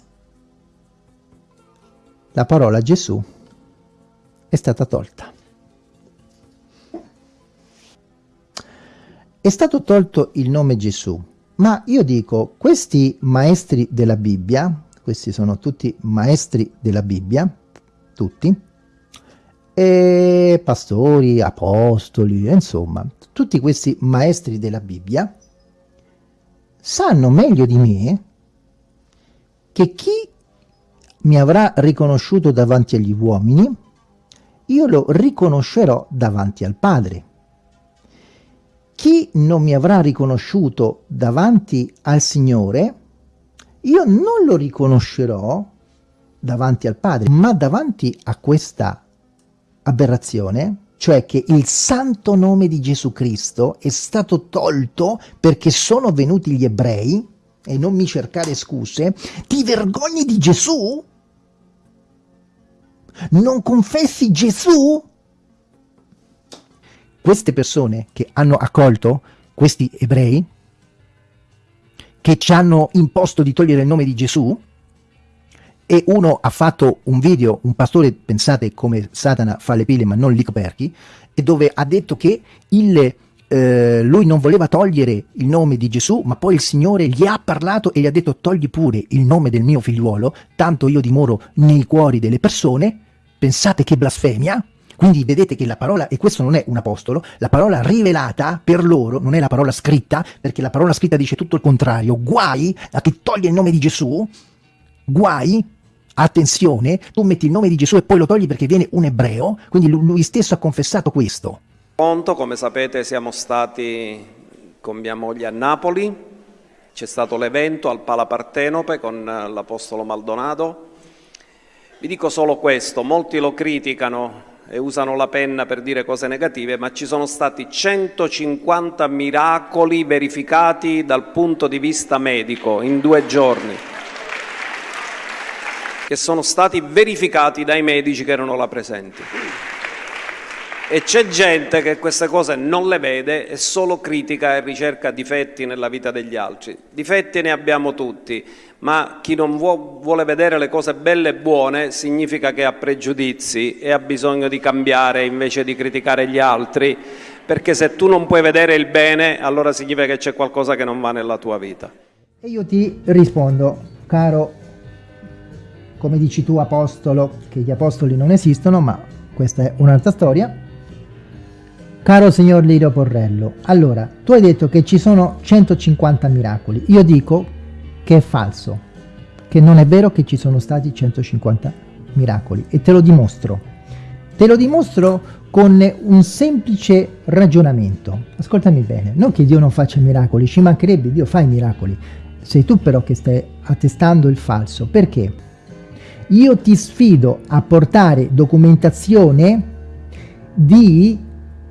La parola Gesù è stata tolta. È stato tolto il nome Gesù, ma io dico, questi maestri della Bibbia, questi sono tutti maestri della Bibbia, tutti, e pastori, apostoli, insomma, tutti questi maestri della Bibbia, sanno meglio di me che chi mi avrà riconosciuto davanti agli uomini, io lo riconoscerò davanti al Padre. Chi non mi avrà riconosciuto davanti al Signore, io non lo riconoscerò davanti al Padre, ma davanti a questa aberrazione, cioè che il santo nome di Gesù Cristo è stato tolto perché sono venuti gli ebrei, e non mi cercare scuse, ti vergogni di Gesù? Non confessi Gesù? queste persone che hanno accolto questi ebrei, che ci hanno imposto di togliere il nome di Gesù, e uno ha fatto un video, un pastore, pensate come Satana fa le pile ma non li coperchi, e dove ha detto che il, eh, lui non voleva togliere il nome di Gesù, ma poi il Signore gli ha parlato e gli ha detto togli pure il nome del mio figliuolo, tanto io dimoro nei cuori delle persone, pensate che blasfemia, quindi vedete che la parola, e questo non è un apostolo, la parola rivelata per loro non è la parola scritta, perché la parola scritta dice tutto il contrario. Guai a chi toglie il nome di Gesù, guai, attenzione, tu metti il nome di Gesù e poi lo togli perché viene un ebreo, quindi lui stesso ha confessato questo. Conto, come sapete siamo stati con mia moglie a Napoli, c'è stato l'evento al Pala Partenope con l'Apostolo Maldonado. Vi dico solo questo, molti lo criticano e usano la penna per dire cose negative, ma ci sono stati 150 miracoli verificati dal punto di vista medico in due giorni, che sono stati verificati dai medici che erano là presenti. E c'è gente che queste cose non le vede e solo critica e ricerca difetti nella vita degli altri. Difetti ne abbiamo tutti, ma chi non vuole vedere le cose belle e buone significa che ha pregiudizi e ha bisogno di cambiare invece di criticare gli altri, perché se tu non puoi vedere il bene, allora significa che c'è qualcosa che non va nella tua vita. E io ti rispondo, caro, come dici tu apostolo, che gli apostoli non esistono, ma questa è un'altra storia. Caro signor Lirio Porrello, allora, tu hai detto che ci sono 150 miracoli, io dico che è falso, che non è vero che ci sono stati 150 miracoli e te lo dimostro. Te lo dimostro con un semplice ragionamento. Ascoltami bene, non che Dio non faccia miracoli, ci mancherebbe, Dio fa i miracoli. Sei tu però che stai attestando il falso. Perché? Io ti sfido a portare documentazione di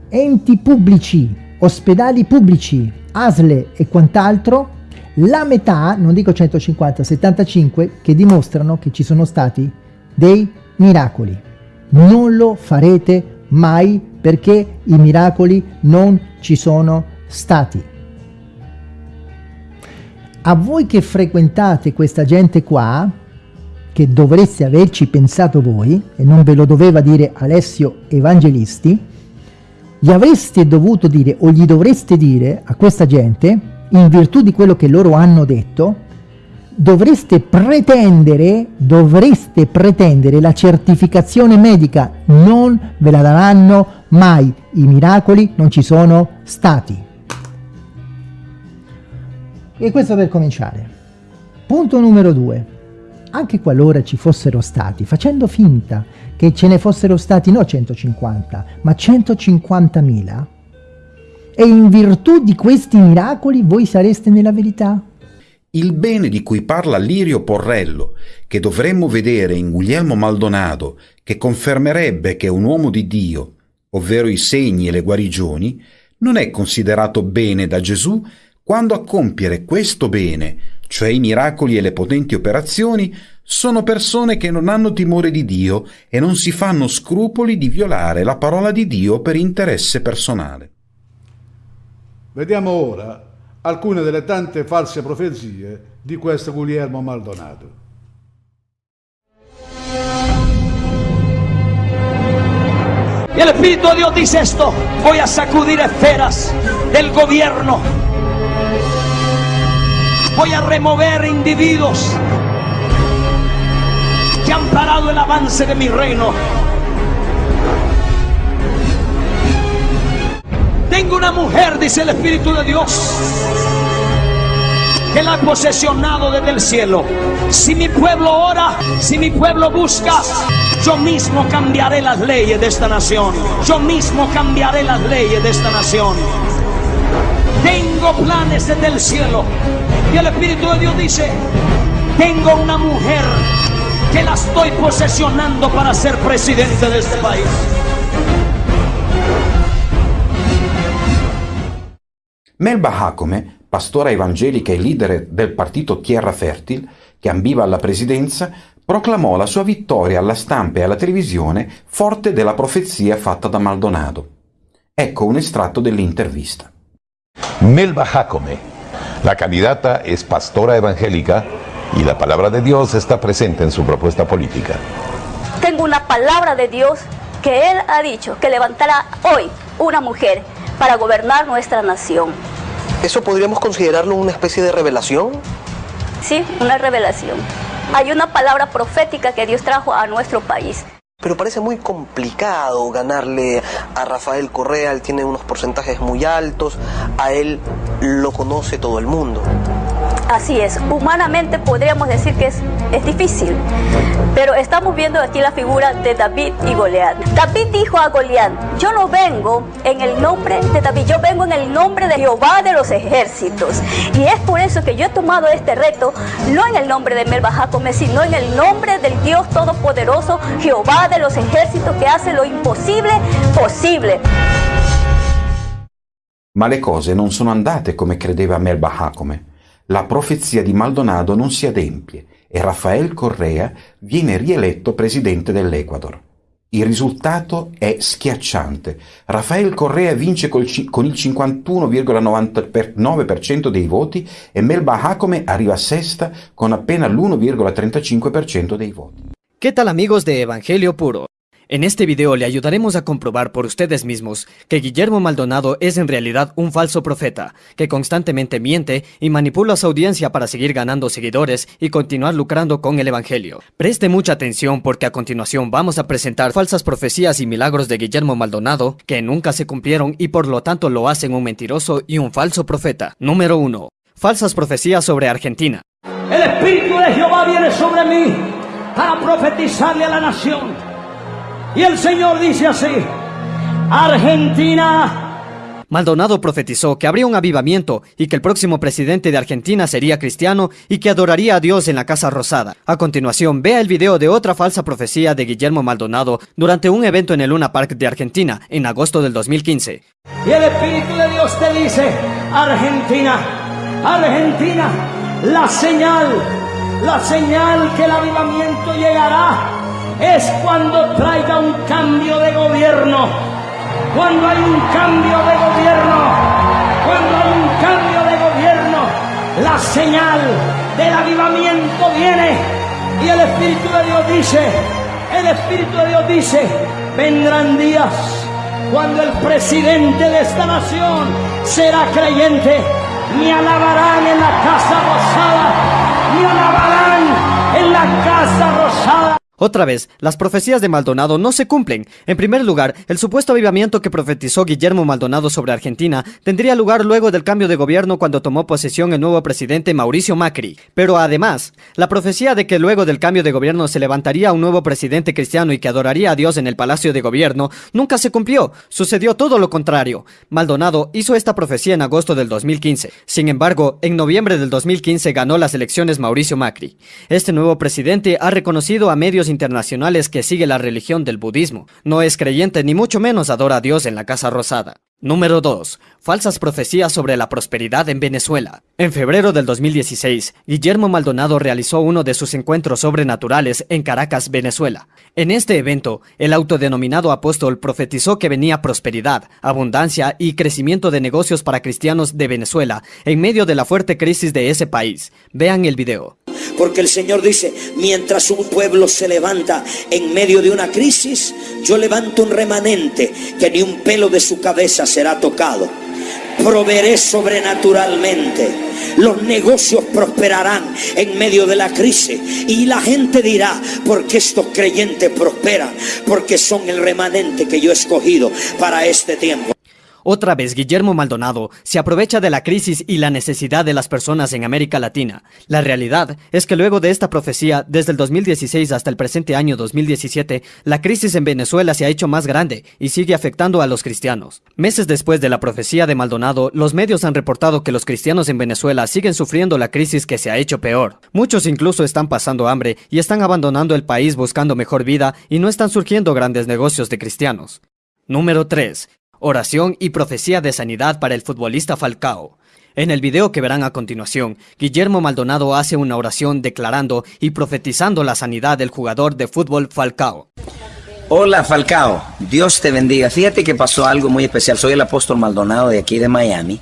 enti pubblici ospedali pubblici, ASLE e quant'altro, la metà, non dico 150, 75, che dimostrano che ci sono stati dei miracoli. Non lo farete mai perché i miracoli non ci sono stati. A voi che frequentate questa gente qua, che dovreste averci pensato voi, e non ve lo doveva dire Alessio Evangelisti, gli avreste dovuto dire o gli dovreste dire a questa gente, in virtù di quello che loro hanno detto, dovreste pretendere, dovreste pretendere la certificazione medica, non ve la daranno mai, i miracoli non ci sono stati. E questo per cominciare. Punto numero due. Anche qualora ci fossero stati, facendo finta che ce ne fossero stati no 150, ma 150.000, e in virtù di questi miracoli voi sareste nella verità? Il bene di cui parla Lirio Porrello, che dovremmo vedere in Guglielmo Maldonado, che confermerebbe che è un uomo di Dio, ovvero i segni e le guarigioni, non è considerato bene da Gesù quando a compiere questo bene, cioè i miracoli e le potenti operazioni, sono persone che non hanno timore di Dio e non si fanno scrupoli di violare la parola di Dio per interesse personale. Vediamo ora alcune delle tante false profezie di questo Guglielmo Maldonado. Y el Espíritu de Dios dice esto, voy a sacudir esferas del gobierno, voy a remover individuos que han parado el avance de mi reino. Tengo una mujer, dice el Espíritu de Dios, que la ha posesionado desde el cielo. Si mi pueblo ora, si mi pueblo busca, yo mismo cambiaré las leyes de esta nación. Yo mismo cambiaré las leyes de esta nación. Tengo planes desde el cielo. Y el Espíritu de Dios dice, tengo una mujer que la estoy posesionando para ser presidente de este país. Melba Jacome, pastora evangelica e leader del partito Tierra Fertil, che ambiva alla presidenza, proclamò la sua vittoria alla stampa e alla televisione forte della profezia fatta da Maldonado. Ecco un estratto dell'intervista. Melba Jacome, la candidata es pastora evangélica y la palabra de Dios está presente en su propuesta política. Tengo una palabra de Dios que Él ha dicho que levantará hoy una mujer para gobernar nuestra nación. ¿Eso podríamos considerarlo una especie de revelación? Sí, una revelación. Hay una palabra profética que Dios trajo a nuestro país. Pero parece muy complicado ganarle a Rafael Correa, él tiene unos porcentajes muy altos, a él lo conoce todo el mundo. Así es, humanamente podríamos decir que es, es difícil, pero estamos viendo aquí la figura de David y Goliat. David dijo a Goliat, yo no vengo en el nombre de David, yo vengo en el nombre de Jehová de los ejércitos. Y es por eso que yo he tomado este reto, no en el nombre de Melba Jacome, sino en el nombre del Dios Todopoderoso, Jehová de los ejércitos, que hace lo imposible posible. Ma le cose non sono andate come credeva Melba. La profezia di Maldonado non si adempie e Rafael Correa viene rieletto presidente dell'Ecuador. Il risultato è schiacciante. Rafael Correa vince col, con il 51,99% dei voti e Melba Jacome arriva sesta con appena l'1,35% dei voti. ¿Qué tal amigos de Evangelio Puro? En este video le ayudaremos a comprobar por ustedes mismos que Guillermo Maldonado es en realidad un falso profeta, que constantemente miente y manipula a su audiencia para seguir ganando seguidores y continuar lucrando con el Evangelio. Preste mucha atención porque a continuación vamos a presentar falsas profecías y milagros de Guillermo Maldonado que nunca se cumplieron y por lo tanto lo hacen un mentiroso y un falso profeta. Número 1. Falsas profecías sobre Argentina. El Espíritu de Jehová viene sobre mí para profetizarle a la nación. Y el Señor dice así, Argentina, Maldonado profetizó que habría un avivamiento y que el próximo presidente de Argentina sería cristiano y que adoraría a Dios en la Casa Rosada. A continuación, vea el video de otra falsa profecía de Guillermo Maldonado durante un evento en el Luna Park de Argentina en agosto del 2015. Y el Espíritu de Dios te dice, Argentina, Argentina, la señal, la señal que el avivamiento llegará es cuando traiga un cambio de gobierno. Cuando hay un cambio de gobierno, cuando hay un cambio de gobierno, la señal del avivamiento viene y el Espíritu de Dios dice, el Espíritu de Dios dice, vendrán días cuando el presidente de esta nación será creyente, me alabarán en la casa rosada, me alabarán en la casa rosada. Otra vez, las profecías de Maldonado no se cumplen. En primer lugar, el supuesto avivamiento que profetizó Guillermo Maldonado sobre Argentina tendría lugar luego del cambio de gobierno cuando tomó posesión el nuevo presidente Mauricio Macri. Pero además, la profecía de que luego del cambio de gobierno se levantaría un nuevo presidente cristiano y que adoraría a Dios en el Palacio de Gobierno nunca se cumplió. Sucedió todo lo contrario. Maldonado hizo esta profecía en agosto del 2015. Sin embargo, en noviembre del 2015 ganó las elecciones Mauricio Macri. Este nuevo presidente ha reconocido a medios internacionales que sigue la religión del budismo. No es creyente ni mucho menos adora a Dios en la Casa Rosada. Número 2. Falsas profecías sobre la prosperidad en Venezuela. En febrero del 2016, Guillermo Maldonado realizó uno de sus encuentros sobrenaturales en Caracas, Venezuela. En este evento, el autodenominado apóstol profetizó que venía prosperidad, abundancia y crecimiento de negocios para cristianos de Venezuela en medio de la fuerte crisis de ese país. Vean el video. Porque el Señor dice, mientras un pueblo se levanta en medio de una crisis, yo levanto un remanente que ni un pelo de su cabeza será tocado. Proveeré sobrenaturalmente. Los negocios prosperarán en medio de la crisis. Y la gente dirá, porque estos creyentes prosperan, porque son el remanente que yo he escogido para este tiempo. Otra vez, Guillermo Maldonado se aprovecha de la crisis y la necesidad de las personas en América Latina. La realidad es que luego de esta profecía, desde el 2016 hasta el presente año 2017, la crisis en Venezuela se ha hecho más grande y sigue afectando a los cristianos. Meses después de la profecía de Maldonado, los medios han reportado que los cristianos en Venezuela siguen sufriendo la crisis que se ha hecho peor. Muchos incluso están pasando hambre y están abandonando el país buscando mejor vida y no están surgiendo grandes negocios de cristianos. Número 3. Oración y profecía de sanidad para el futbolista Falcao. En el video que verán a continuación, Guillermo Maldonado hace una oración declarando y profetizando la sanidad del jugador de fútbol Falcao. Hola Falcao, Dios te bendiga. Fíjate que pasó algo muy especial. Soy el apóstol Maldonado de aquí de Miami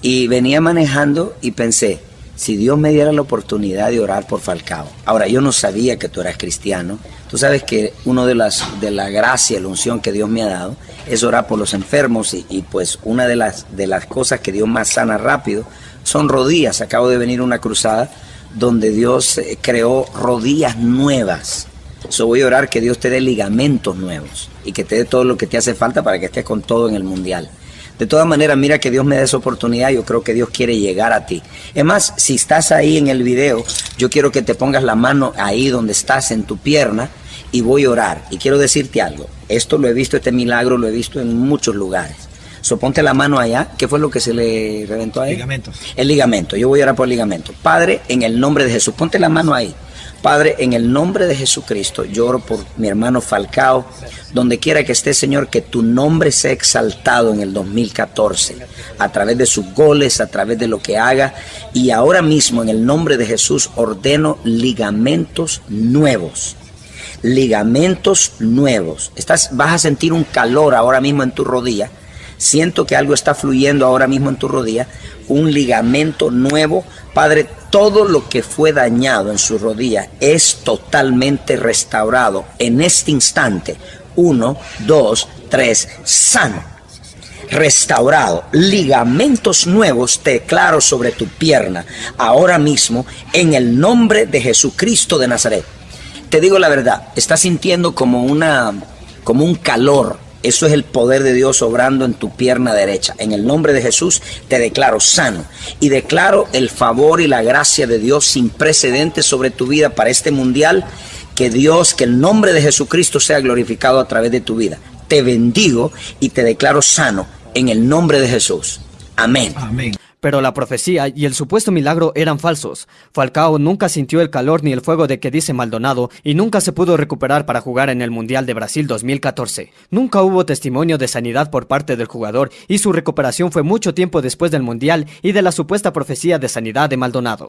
y venía manejando y pensé, si Dios me diera la oportunidad de orar por Falcao. Ahora, yo no sabía que tú eras cristiano. Tú sabes que uno de las de la gracia, la unción que Dios me ha dado es orar por los enfermos y, pues una de las de las cosas que Dios más sana rápido son rodillas. Acabo de venir una cruzada donde Dios eh, creó rodillas nuevas. So voy a orar que Dios te dé ligamentos nuevos y que te dé todo lo que te hace falta para que estés con todo en el mundial. De todas maneras, mira que Dios me dé esa oportunidad, yo creo que Dios quiere llegar a ti. Es más, si estás ahí en el video, yo quiero que te pongas la mano ahí donde estás, en tu pierna, y voy a orar. Y quiero decirte algo, esto lo he visto, este milagro lo he visto en muchos lugares. So, ponte la mano allá. ¿Qué fue lo que se le reventó ahí? Ligamento. El ligamento. Yo voy a orar por el ligamento. Padre, en el nombre de Jesús, ponte la mano ahí. Padre, en el nombre de Jesucristo, lloro por mi hermano Falcao, donde quiera que esté, Señor, que tu nombre sea exaltado en el 2014, a través de sus goles, a través de lo que haga. Y ahora mismo, en el nombre de Jesús, ordeno ligamentos nuevos. Ligamentos nuevos. Estás, vas a sentir un calor ahora mismo en tu rodilla. Siento que algo está fluyendo ahora mismo en tu rodilla. Un ligamento nuevo. Padre, todo lo que fue dañado en su rodilla es totalmente restaurado en este instante. Uno, dos, tres, sano, restaurado. Ligamentos nuevos te declaro sobre tu pierna ahora mismo en el nombre de Jesucristo de Nazaret. Te digo la verdad, estás sintiendo como una como un calor eso es el poder de Dios obrando en tu pierna derecha. En el nombre de Jesús te declaro sano y declaro el favor y la gracia de Dios sin precedentes sobre tu vida para este mundial. Que Dios, que el nombre de Jesucristo sea glorificado a través de tu vida. Te bendigo y te declaro sano en el nombre de Jesús. Amén. Pero la profecía y el supuesto milagro eran falsos. Falcao nunca sintió el calor ni el fuego de que dice Maldonado y nunca se pudo recuperar para jugar en el Mundial de Brasil 2014. Nunca hubo testimonio de sanidad por parte del jugador y su recuperación fue mucho tiempo después del Mundial y de la supuesta profecía de sanidad de Maldonado.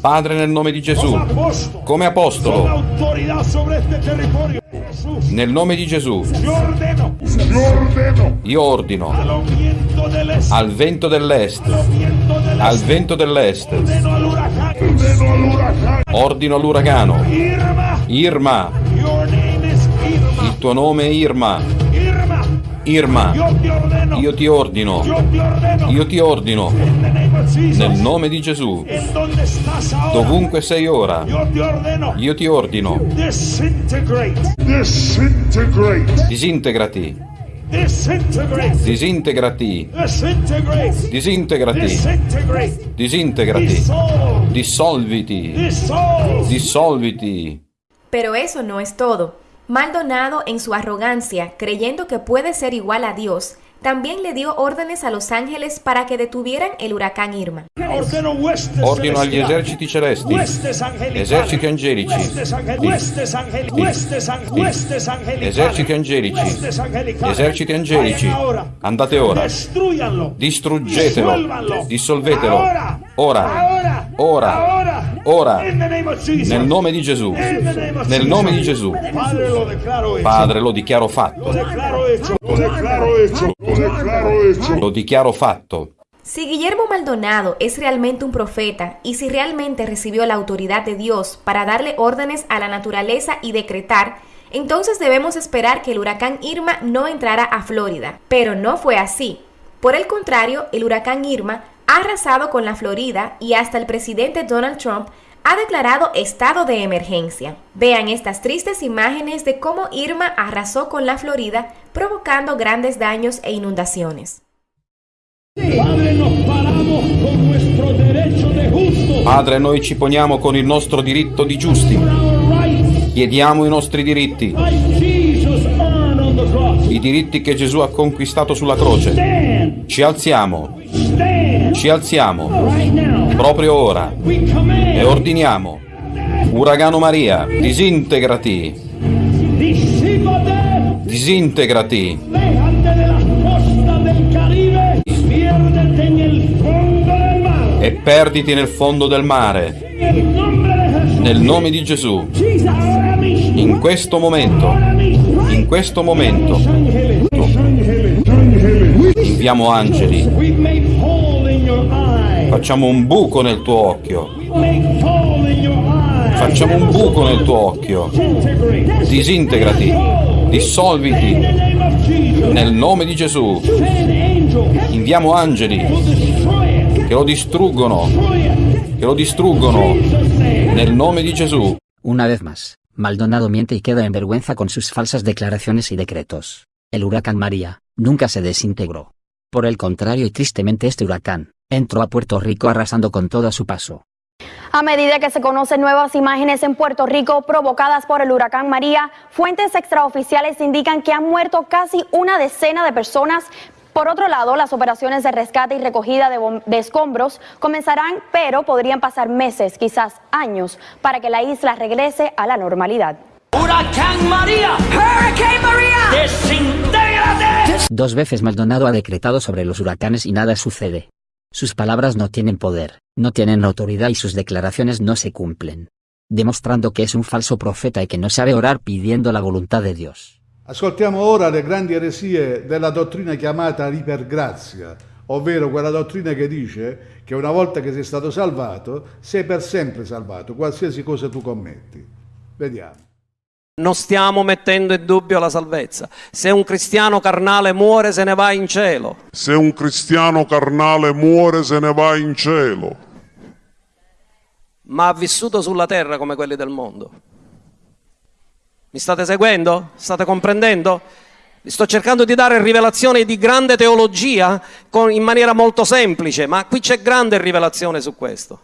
Padre, nel nome di Gesù, Come apostolo. nel nome di Gesù, io ordino. Al vento dell'est, al vento dell'est, ordino all'uragano, Irma. il tuo nome è Irma, Irma. Irma, Yo te ordeno. io ti ordino, Yo te ordeno. io ti ordino, nel nome di Gesù, En donde estás ahora. dovunque sei ora, Yo te ordeno. io ti ordino, disintegrati, disintegrati, disintegrati, disintegrati, Dissolve. dissolviti, dissolviti. Pero eso no es todo. Maldonado, en su arrogancia, creyendo que puede ser igual a Dios, también le dio órdenes a los ángeles para que detuvieran el huracán Irma. Ordino agli eserciti celesti, eserciti angelici, eserciti angelici, eserciti angelici, andate ora, Destruyanlo. distruggetelo, dissolvetelo. Ora, Ahora. ora, Ahora. ora, nel nome di Gesù, nel nome di Gesù. Padre, lo declaro hecho. Padre, lo dichiaro fatto, Lo declaro hecho. Lo declaro hecho. Lo declaro hecho. lo dichiaro fatto. Si Guillermo Maldonado es realmente un profeta y si realmente recibió la autoridad de Dios para darle órdenes a la naturaleza y decretar, entonces debemos esperar que el huracán Irma no entrara a Florida. Pero no fue así. Por el contrario, el huracán Irma ha arrasado con la Florida y hasta el presidente Donald Trump ha declarado estado de emergencia. Vean estas tristes imágenes de cómo Irma arrasó con la Florida, provocando grandes daños e inundaciones. Padre, nos paramos con nuestro derecho de justo. Padre, noi ci poniamo con il nostro diritto di giusti, chiediamo i nostri diritti, i diritti che Gesù ha conquistato sulla croce. Ci alziamo, Stand. Ci alziamo, proprio ora, e ordiniamo, Uragano Maria, disintegrati, disintegrati, e perditi nel fondo del mare, nel nome di Gesù, in questo momento, in questo momento, inviamo angeli, facciamo un buco nel tuo occhio, facciamo un buco nel tuo occhio, disintegrati, dissolviti, nel nome di Gesù, inviamo angeli che lo distruggono, che lo distruggono, nel nome di Gesù. Una vez más, Maldonado miente y queda en vergüenza con sus falsas declaraciones y decretos. El huracán María, nunca se desintegró. Por el contrario y tristemente este huracán, entró a Puerto Rico arrasando con todo a su paso. A medida que se conocen nuevas imágenes en Puerto Rico provocadas por el huracán María, fuentes extraoficiales indican que han muerto casi una decena de personas. Por otro lado, las operaciones de rescate y recogida de, escombros comenzarán, pero podrían pasar meses, quizás años, para que la isla regrese a la normalidad. Huracán María. Hurricane María. Desintégrate. Dos veces Maldonado ha decretado sobre los huracanes y nada sucede. Sus palabras no tienen poder, no tienen autoridad y sus declaraciones no se cumplen. Demostrando que es un falso profeta y que no sabe orar pidiendo la voluntad de Dios. Ascoltiamo ora le grandi eresie della dottrina chiamata ipergrazia, ovvero quella dottrina che dice che una volta che sei stato salvato, sei per sempre salvato, qualsiasi cosa tu commetti. Vediamo. Non stiamo mettendo in dubbio la salvezza. Se un cristiano carnale muore se ne va in cielo. Se un cristiano carnale muore se ne va in cielo, ma ha vissuto sulla terra come quelli del mondo. Mi state seguendo? State comprendendo? Vi sto cercando di dare rivelazioni di grande teologia con- in maniera molto semplice, ma qui c'è grande rivelazione su questo.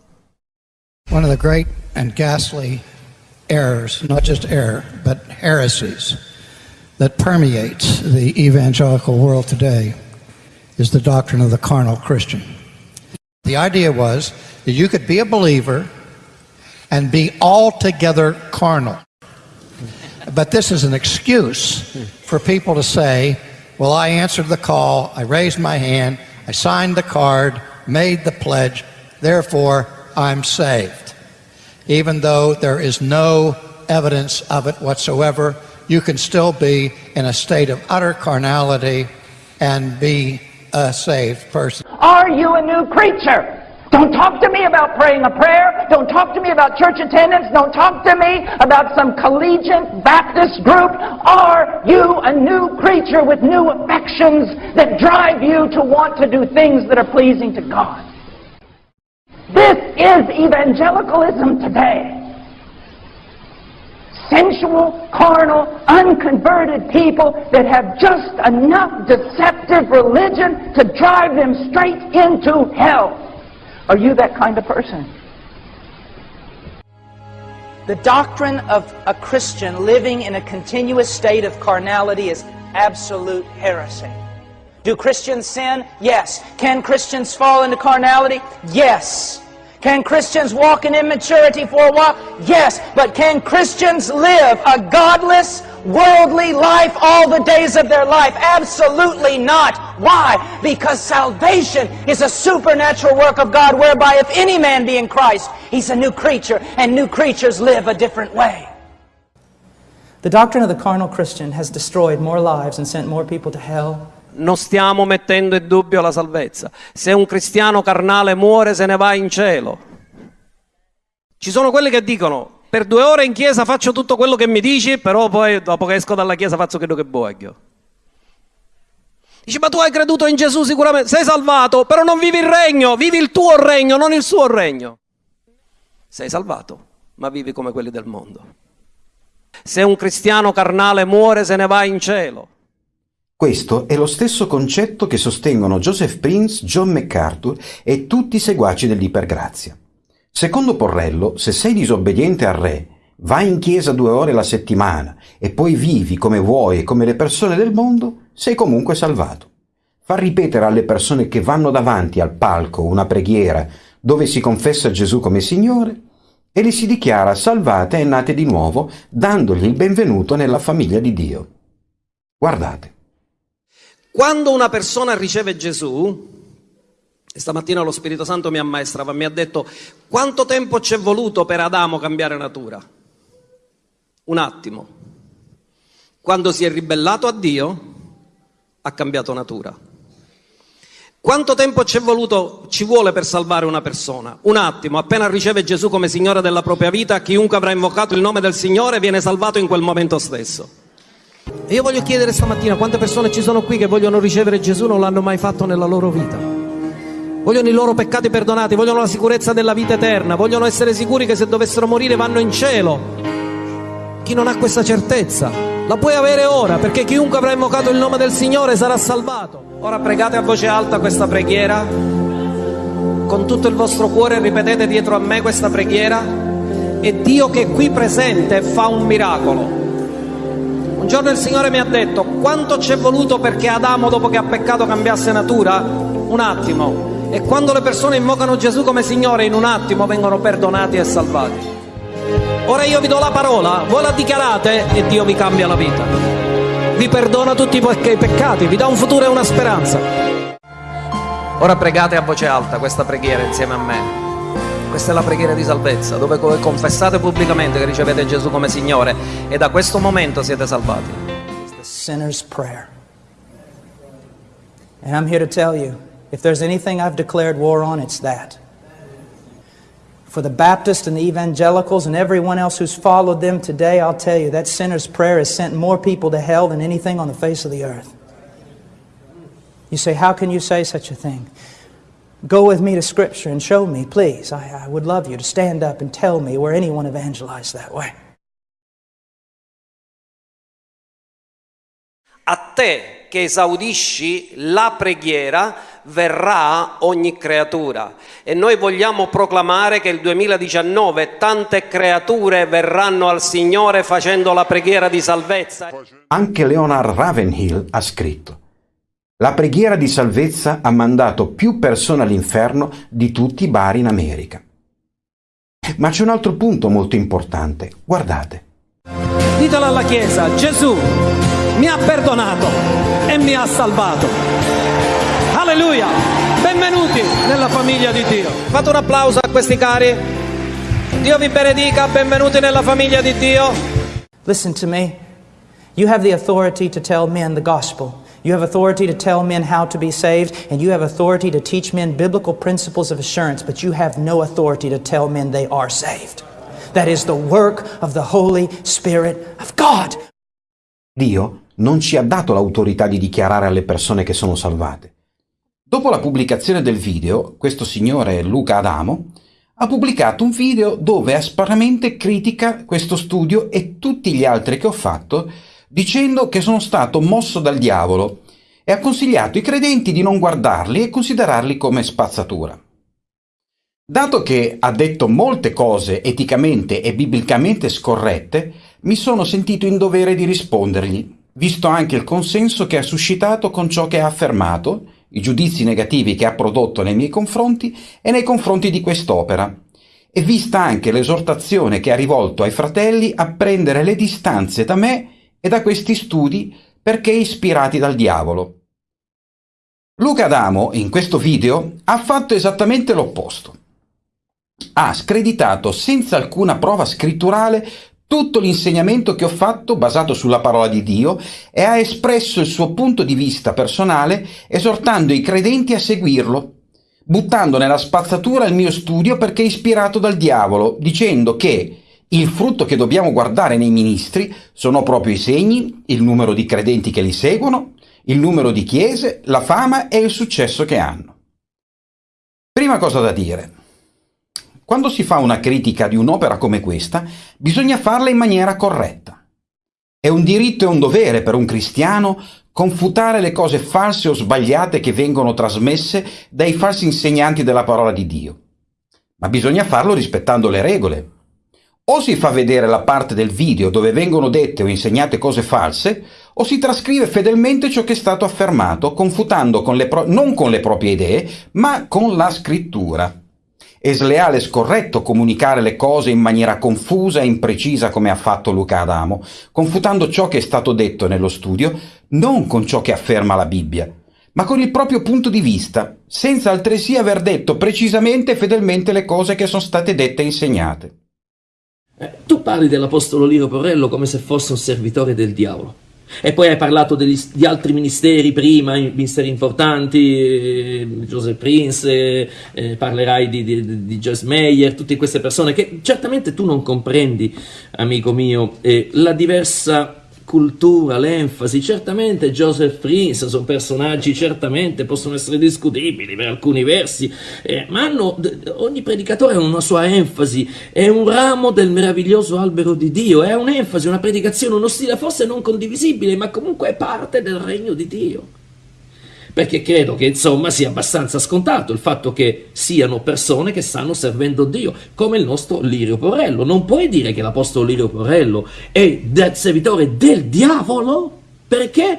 One of the great and ghastly errors, not just error, but heresies that permeates the evangelical world today is the doctrine of the carnal Christian. The idea was that you could be a believer and be altogether carnal. But this is an excuse for people to say, well, I answered the call, I raised my hand, I signed the card, made the pledge, therefore I'm saved. Even though there is no evidence of it whatsoever, you can still be in a state of utter carnality and be a saved person. Are you a new creature? Don't talk to me about praying a prayer. Don't talk to me about church attendance. Don't talk to me about some collegiate Baptist group. Are you a new creature with new affections that drive you to want to do things that are pleasing to God? This is evangelicalism today sensual, carnal, unconverted people that have just enough deceptive religion to drive them straight into hell. Are you that kind of person? The doctrine of a Christian living in a continuous state of carnality is absolute heresy. Do Christians sin? Yes. Can Christians fall into carnality? Yes. Can Christians walk in immaturity for a while? Yes. But can Christians live a godless, worldly life all the days of their life? Absolutely not. Why? Because salvation is a supernatural work of God whereby if any man be in Christ, he's a new creature, and new creatures live a different way. The doctrine of the carnal Christian has destroyed more lives and sent more people to hell non stiamo mettendo in dubbio la salvezza. Se un cristiano carnale muore se ne va in cielo. Ci sono quelli che dicono per due ore in chiesa faccio tutto quello che mi dici, però poi dopo che esco dalla chiesa faccio quello che voglio. Dice, ma tu hai creduto in Gesù sicuramente, sei salvato, però non vivi il regno, vivi il tuo regno, non il suo regno. Sei salvato, ma vivi come quelli del mondo. Se un cristiano carnale muore se ne va in cielo. Questo è lo stesso concetto che sostengono Joseph Prince, John MacArthur e tutti i seguaci dell'ipergrazia. Secondo Porrello, se sei disobbediente al re, vai in chiesa due ore la settimana e poi vivi come vuoi e come le persone del mondo, sei comunque salvato. Far ripetere alle persone che vanno davanti al palco una preghiera dove si confessa Gesù come Signore e li si dichiara salvate e nate di nuovo, dandogli il benvenuto nella famiglia di Dio. Guardate. Quando una persona riceve Gesù, e stamattina lo Spirito Santo mi ammaestrava, mi ha detto quanto tempo ci è voluto per Adamo cambiare natura? Un attimo. Quando si è ribellato a Dio, ha cambiato natura. Quanto tempo ci, voluto, ci vuole per salvare una persona? Un attimo, appena riceve Gesù come Signore della propria vita, chiunque avrà invocato il nome del Signore viene salvato in quel momento stesso. Io voglio chiedere stamattina quante persone ci sono qui che vogliono ricevere Gesù non l'hanno mai fatto nella loro vita. Vogliono i loro peccati perdonati, vogliono la sicurezza della vita eterna, vogliono essere sicuri che se dovessero morire vanno in cielo. Chi non ha questa certezza la puoi avere ora, perché chiunque avrà invocato il nome del Signore sarà salvato. Ora pregate a voce alta questa preghiera, con tutto il vostro cuore ripetete dietro a me questa preghiera e Dio che è qui presente fa un miracolo. Un giorno il Signore mi ha detto quanto ci è voluto perché Adamo dopo che ha peccato cambiasse natura? Un attimo. E quando le persone invocano Gesù come Signore in un attimo vengono perdonati e salvati. Ora io vi do la parola, voi la dichiarate e Dio vi cambia la vita. Vi perdona tutti i peccati, vi dà un futuro e una speranza. Ora pregate a voce alta questa preghiera insieme a me. Questa è la preghiera di salvezza, dove confessate pubblicamente che ricevete Gesù come Signore e da questo momento siete salvati. The sinner's prayer. And I'm here to tell you, if there's anything I've declared war on, it's that. For the Baptists and the evangelicals and everyone else who's followed them today, I'll tell you, that sinner's prayer has sent more people to hell than anything on the face of the earth. You say, how can you say such a thing? Go with me to Scripture and show me, please. I, I would love you to stand up and tell me where anyone evangelized that way. A te che esaudisci la preghiera, verrà ogni creatura. E noi vogliamo proclamare che il 2019 tante creature verranno al Signore facendo la preghiera di salvezza. Anche Leonard Ravenhill ha scritto La preghiera di salvezza ha mandato più persone all'inferno di tutti i bar in America. Ma c'è un altro punto molto importante. Guardate. Ditelo alla Chiesa, Gesù mi ha perdonato e mi ha salvato. Alleluia! Benvenuti nella famiglia di Dio. Fate un applauso a questi cari. Dio vi benedica, benvenuti nella famiglia di Dio. Listen to me. You have the authority to tell men the gospel. You have authority to tell men how to be saved, and you have authority to teach men biblical principles of assurance, but you have no authority to tell men they are saved. That is the work of the Holy Spirit of God. Dio non ci ha dato l'autorità di dichiarare alle persone che sono salvate. Dopo la pubblicazione del video, questo signore Luca Adamo ha pubblicato un video dove aspramente critica questo studio e tutti gli altri che ho fatto dicendo che sono stato mosso dal diavolo e ha consigliato ai credenti di non guardarli e considerarli come spazzatura. Dato che ha detto molte cose eticamente e biblicamente scorrette, mi sono sentito in dovere di rispondergli, visto anche il consenso che ha suscitato con ciò che ha affermato, i giudizi negativi che ha prodotto nei miei confronti e nei confronti di quest'opera, e vista anche l'esortazione che ha rivolto ai fratelli a prendere le distanze da me e da questi studi perché ispirati dal diavolo. Luca Adamo, in questo video, ha fatto esattamente l'opposto. Ha screditato senza alcuna prova scritturale tutto l'insegnamento che ho fatto basato sulla parola di Dio e ha espresso il suo punto di vista personale esortando i credenti a seguirlo, buttando nella spazzatura il mio studio perché ispirato dal diavolo, dicendo che il frutto che dobbiamo guardare nei ministri sono proprio i segni, il numero di credenti che li seguono, il numero di chiese, la fama e il successo che hanno. Prima cosa da dire. Quando si fa una critica di un'opera come questa, bisogna farla in maniera corretta. È un diritto e un dovere per un cristiano confutare le cose false o sbagliate che vengono trasmesse dai falsi insegnanti della parola di Dio. Ma bisogna farlo rispettando le regole, o si fa vedere la parte del video dove vengono dette o insegnate cose false, o si trascrive fedelmente ciò che è stato affermato, confutando con non con le proprie idee, ma con la scrittura. È sleale e scorretto comunicare le cose in maniera confusa e imprecisa come ha fatto Luca Adamo, confutando ciò che è stato detto nello studio non con ciò che afferma la Bibbia, ma con il proprio punto di vista, senza altresì aver detto precisamente e fedelmente le cose che sono state dette e insegnate. Eh, tu parli dell'Apostolo Liro Porrello come se fosse un servitore del diavolo. E poi hai parlato degli, di altri ministeri prima, ministeri importanti, eh, Joseph Prince, eh, eh, parlerai di, di, di Joyce Meyer, tutte queste persone che certamente tu non comprendi, amico mio, la diversa cultura, l'enfasi, certamente Joseph Prince sono personaggi certamente possono essere discutibili per alcuni versi, eh, ma hanno, ogni predicatore ha una sua enfasi, è un ramo del meraviglioso albero di Dio, è un'enfasi, una predicazione, uno stile forse non condivisibile, ma comunque è parte del regno di Dio perché credo che insomma sia abbastanza scontato il fatto che siano persone che stanno servendo Dio, come il nostro Lirio Porello. Non puoi dire che l'Apostolo Lirio Porello è del servitore del diavolo perché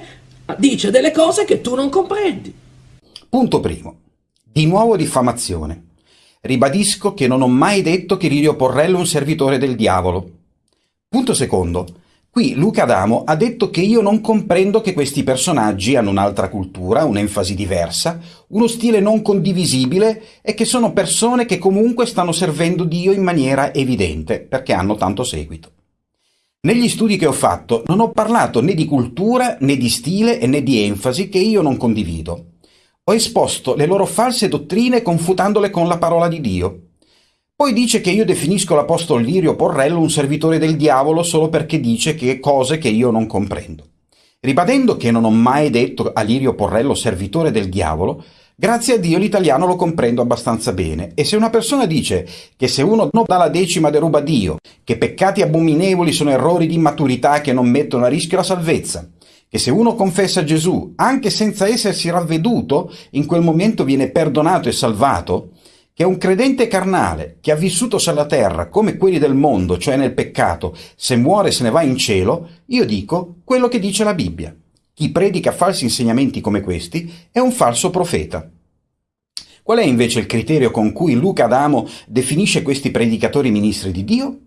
dice delle cose che tu non comprendi. Punto primo. Di nuovo diffamazione. Ribadisco che non ho mai detto che Lirio Porrello è un servitore del diavolo. Punto secondo. Qui Luca Adamo ha detto che io non comprendo che questi personaggi hanno un'altra cultura, un'enfasi diversa, uno stile non condivisibile e che sono persone che comunque stanno servendo Dio in maniera evidente, perché hanno tanto seguito. Negli studi che ho fatto non ho parlato né di cultura, né di stile e né di enfasi che io non condivido. Ho esposto le loro false dottrine confutandole con la parola di Dio poi dice che io definisco l'apostolo Lirio Porrello un servitore del diavolo solo perché dice che cose che io non comprendo. Ribadendo che non ho mai detto a Lirio Porrello servitore del diavolo, grazie a Dio l'italiano lo comprendo abbastanza bene e se una persona dice che se uno non dà la decima deruba Dio, che peccati abominevoli sono errori di immaturità che non mettono a rischio la salvezza, che se uno confessa Gesù, anche senza essersi ravveduto, in quel momento viene perdonato e salvato, che un credente carnale che ha vissuto sulla terra come quelli del mondo, cioè nel peccato, se muore se ne va in cielo, io dico quello che dice la Bibbia. Chi predica falsi insegnamenti come questi è un falso profeta. Qual è invece il criterio con cui Luca Adamo definisce questi predicatori ministri di Dio?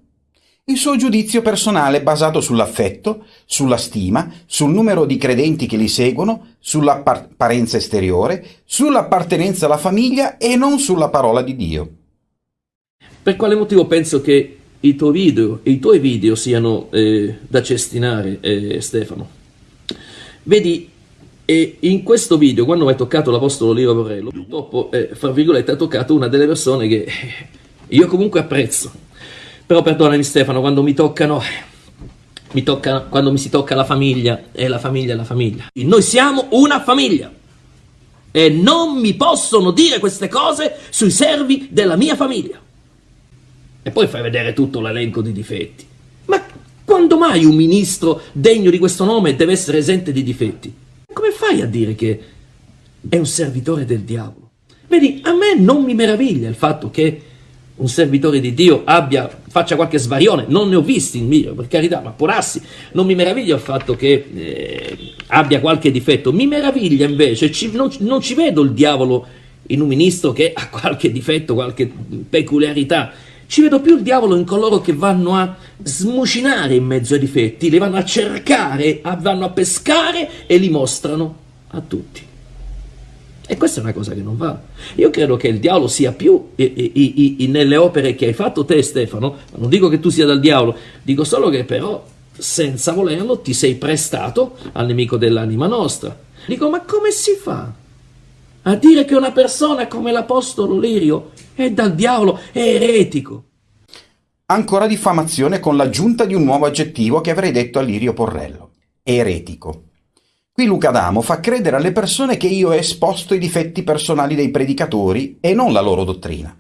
Il suo giudizio personale basato sull'affetto, sulla stima, sul numero di credenti che li seguono, sull'apparenza esteriore, sull'appartenenza alla famiglia e non sulla parola di Dio. Per quale motivo penso che i tuoi video, i tuoi video siano eh, da cestinare, eh, Stefano? Vedi, eh, in questo video, quando hai toccato l'Apostolo Leo Borrello, purtroppo, eh, fra virgolette, ha toccato una delle persone che io comunque apprezzo però perdonami Stefano, quando mi toccano, mi tocca, quando mi si tocca la famiglia, e la famiglia è la famiglia. Noi siamo una famiglia. E non mi possono dire queste cose sui servi della mia famiglia. E poi fai vedere tutto l'elenco di difetti. Ma quando mai un ministro degno di questo nome deve essere esente di difetti? Come fai a dire che è un servitore del diavolo? Vedi, a me non mi meraviglia il fatto che un servitore di Dio abbia, faccia qualche svarione, non ne ho visti in mio, per carità, ma porassi, non mi meraviglia il fatto che eh, abbia qualche difetto, mi meraviglia invece, ci, non, non ci vedo il diavolo in un ministro che ha qualche difetto, qualche peculiarità, ci vedo più il diavolo in coloro che vanno a smucinare in mezzo ai difetti, li vanno a cercare, vanno a pescare e li mostrano a tutti. E questa è una cosa che non va. Io credo che il diavolo sia più i, i, i, nelle opere che hai fatto te Stefano, non dico che tu sia dal diavolo, dico solo che però senza volerlo ti sei prestato al nemico dell'anima nostra. Dico, ma come si fa a dire che una persona come l'Apostolo Lirio è dal diavolo, è eretico? Ancora diffamazione con l'aggiunta di un nuovo aggettivo che avrei detto a Lirio Porrello. Eretico. Qui Luca D'Amo fa credere alle persone che io ho esposto i difetti personali dei predicatori e non la loro dottrina.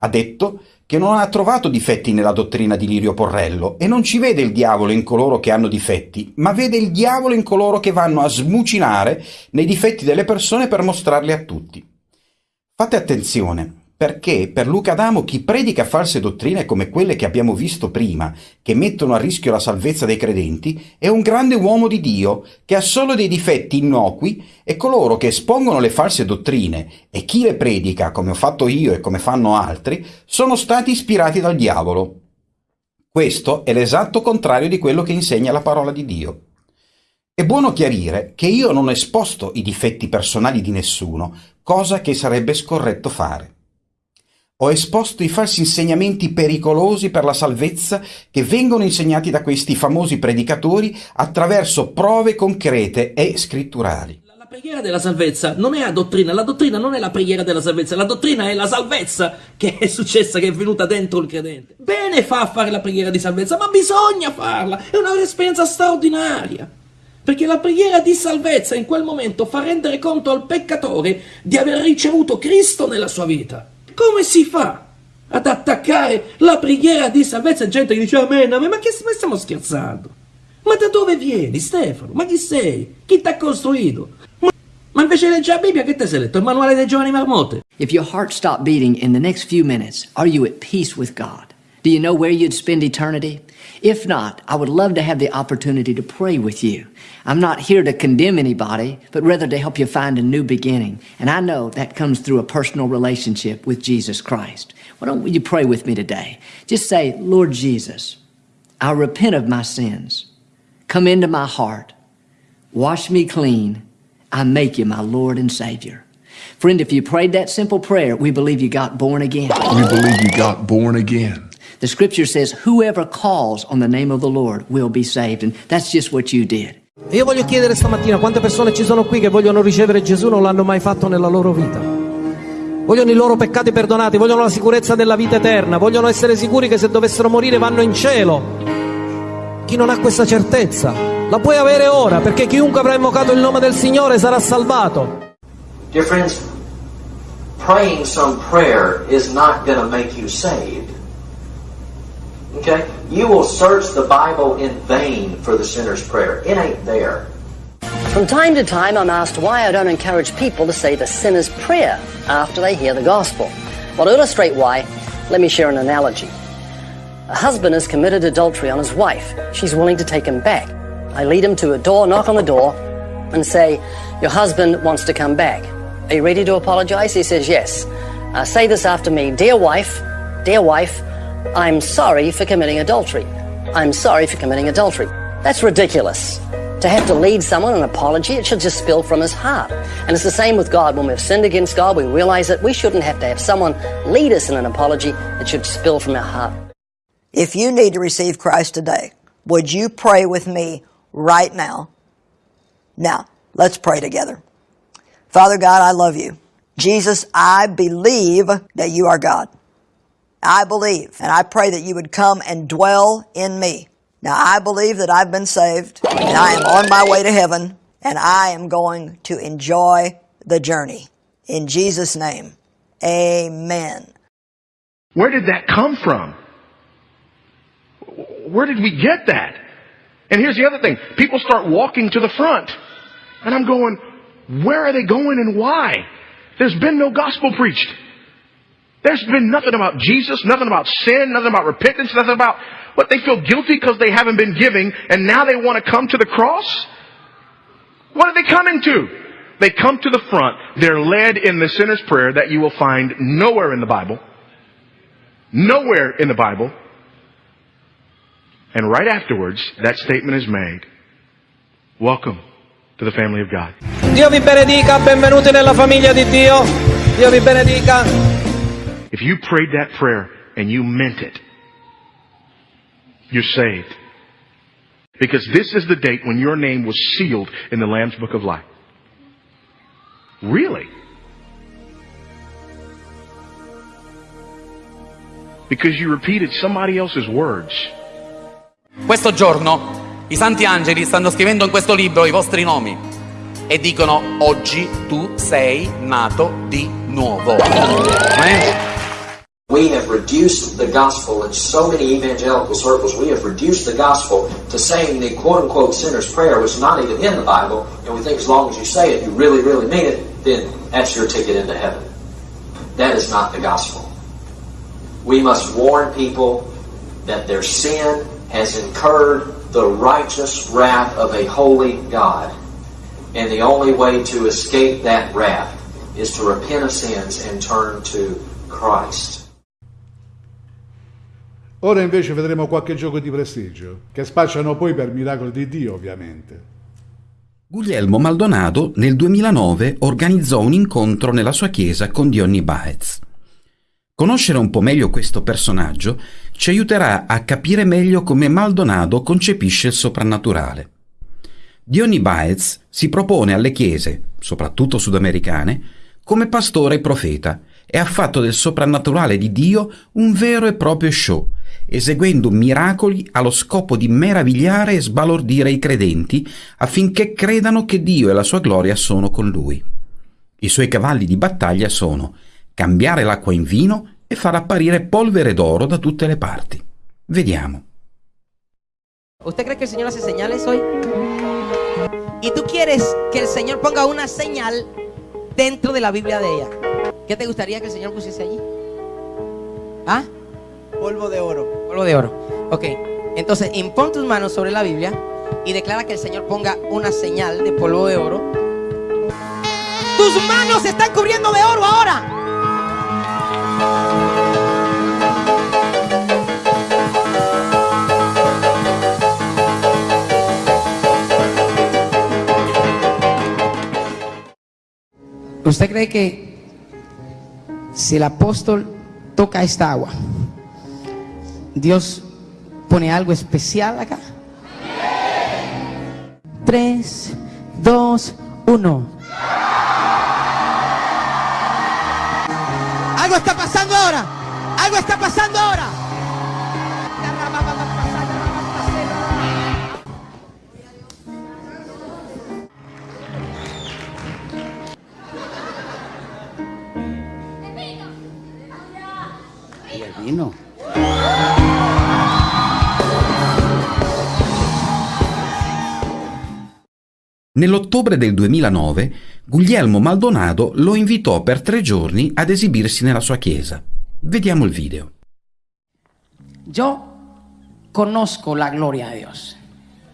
Ha detto che non ha trovato difetti nella dottrina di Lirio Porrello e non ci vede il diavolo in coloro che hanno difetti, ma vede il diavolo in coloro che vanno a smucinare nei difetti delle persone per mostrarli a tutti. Fate attenzione, perché per Luca Adamo chi predica false dottrine come quelle che abbiamo visto prima, che mettono a rischio la salvezza dei credenti, è un grande uomo di Dio, che ha solo dei difetti innocui e coloro che espongono le false dottrine e chi le predica, come ho fatto io e come fanno altri, sono stati ispirati dal diavolo. Questo è l'esatto contrario di quello che insegna la parola di Dio. È buono chiarire che io non ho esposto i difetti personali di nessuno, cosa che sarebbe scorretto fare. Ho esposto i falsi insegnamenti pericolosi per la salvezza che vengono insegnati da questi famosi predicatori attraverso prove concrete e scritturali. La preghiera della salvezza non è la dottrina, la dottrina non è la preghiera della salvezza, la dottrina è la salvezza che è successa, che è venuta dentro il credente. Bene fa a fare la preghiera di salvezza, ma bisogna farla, è un'esperienza straordinaria. Perché la preghiera di salvezza in quel momento fa rendere conto al peccatore di aver ricevuto Cristo nella sua vita. Come si fa ad attaccare la preghiera di salvezza? Gente che dice amen, amen, ma che ma stiamo scherzando? Ma da dove vieni, Stefano? Ma chi sei? Chi ti ha costruito? Ma, ma invece leggi la Bibbia, che ti sei letto? Il manuale dei giovani marmotte? If your heart stopped beating in the next few minutes, are you at peace with God? Do you know where you'd spend eternity? If not, I would love to have the opportunity to pray with you. I'm not here to condemn anybody, but rather to help you find a new beginning. And I know that comes through a personal relationship with Jesus Christ. Why don't you pray with me today? Just say, Lord Jesus, I repent of my sins. Come into my heart. Wash me clean. I make you my Lord and Savior. Friend, if you prayed that simple prayer, we believe you got born again. We believe you got born again. The scripture says, whoever calls on the name of the Lord will be saved. And that's just what you did. Io voglio chiedere stamattina quante persone ci sono qui che vogliono ricevere Gesù non l'hanno mai fatto nella loro vita. Vogliono i loro peccati perdonati, vogliono la sicurezza della vita eterna, vogliono essere sicuri che se dovessero morire vanno in cielo. Chi non ha questa certezza la puoi avere ora, perché chiunque avrà invocato il nome del Signore sarà salvato. Dear friends, praying some prayer is not going to make you saved. Okay? You will search the Bible in vain for the sinner's prayer. It ain't there. From time to time, I'm asked why I don't encourage people to say the sinner's prayer after they hear the gospel. Well, to illustrate why, let me share an analogy. A husband has committed adultery on his wife. She's willing to take him back. I lead him to a door, knock on the door, and say, Your husband wants to come back. Are you ready to apologize? He says, Yes. Uh, say this after me Dear wife, dear wife, I'm sorry for committing adultery. I'm sorry for committing adultery. That's ridiculous. To have to lead someone an apology, it should just spill from his heart. And it's the same with God. When we've sinned against God, we realize that we shouldn't have to have someone lead us in an apology. It should spill from our heart. If you need to receive Christ today, would you pray with me right now? Now, let's pray together. Father God, I love you. Jesus, I believe that you are God. I believe, and I pray that you would come and dwell in me. Now, I believe that I've been saved, and I am on my way to heaven, and I am going to enjoy the journey. In Jesus' name, amen. Where did that come from? Where did we get that? And here's the other thing. People start walking to the front. And I'm going, where are they going and why? There's been no gospel preached. There's been nothing about Jesus, nothing about sin, nothing about repentance, nothing about what they feel guilty because they haven't been giving and now they want to come to the cross? What are they coming to? They come to the front. They're led in the sinner's prayer that you will find nowhere in the Bible. Nowhere in the Bible. And right afterwards, that statement is made. Welcome to the family of God. Dio vi benedica, benvenuti nella famiglia di Dio. Dio vi benedica. If you prayed that prayer and you meant it, you're saved. Because this is the date when your name was sealed in the Lamb's Book of Life. Really? Because you repeated somebody else's words. Questo giorno i santi angeli stanno scrivendo in questo libro i vostri nomi e dicono oggi tu sei nato di nuovo. Amen. We have reduced the gospel in so many evangelical circles, we have reduced the gospel to saying the quote unquote sinner's prayer, which is not even in the Bible, and we think as long as you say it, you really, really mean it, then that's your ticket into heaven. That is not the gospel. We must warn people that their sin has incurred the righteous wrath of a holy God. And the only way to escape that wrath is to repent of sins and turn to Christ. Ora invece vedremo qualche gioco di prestigio, che spacciano poi per miracoli di Dio, ovviamente. Guglielmo Maldonado nel 2009 organizzò un incontro nella sua chiesa con Diony Baez. Conoscere un po' meglio questo personaggio ci aiuterà a capire meglio come Maldonado concepisce il soprannaturale. Diony Baez si propone alle chiese, soprattutto sudamericane, come pastore e profeta e ha fatto del soprannaturale di Dio un vero e proprio show, eseguendo miracoli allo scopo di meravigliare e sbalordire i credenti affinché credano che Dio e la sua gloria sono con lui. I suoi cavalli di battaglia sono cambiare l'acqua in vino e far apparire polvere d'oro da tutte le parti. Vediamo. ¿Usted cree que el Señor hace señales hoy? Y tú quieres que el Señor ponga una señal dentro de la Biblia de ella. ¿Qué te gustaría que el Señor pusiese allí? ¿Ah? Polvo de oro. Polvo de oro. Ok. Entonces, impon tus manos sobre la Biblia y declara que el Señor ponga una señal de polvo de oro. Tus manos se están cubriendo de oro ahora. ¿Usted cree que si el apóstol toca esta agua, Dios pone algo especial acá? Tres, dos, uno. Algo está pasando ahora. Algo está pasando ahora. Vino. Nell'ottobre del 2009 Guglielmo Maldonado lo invitò per tre giorni ad esibirsi nella sua chiesa. Vediamo il video. Yo conozco la gloria de Dios.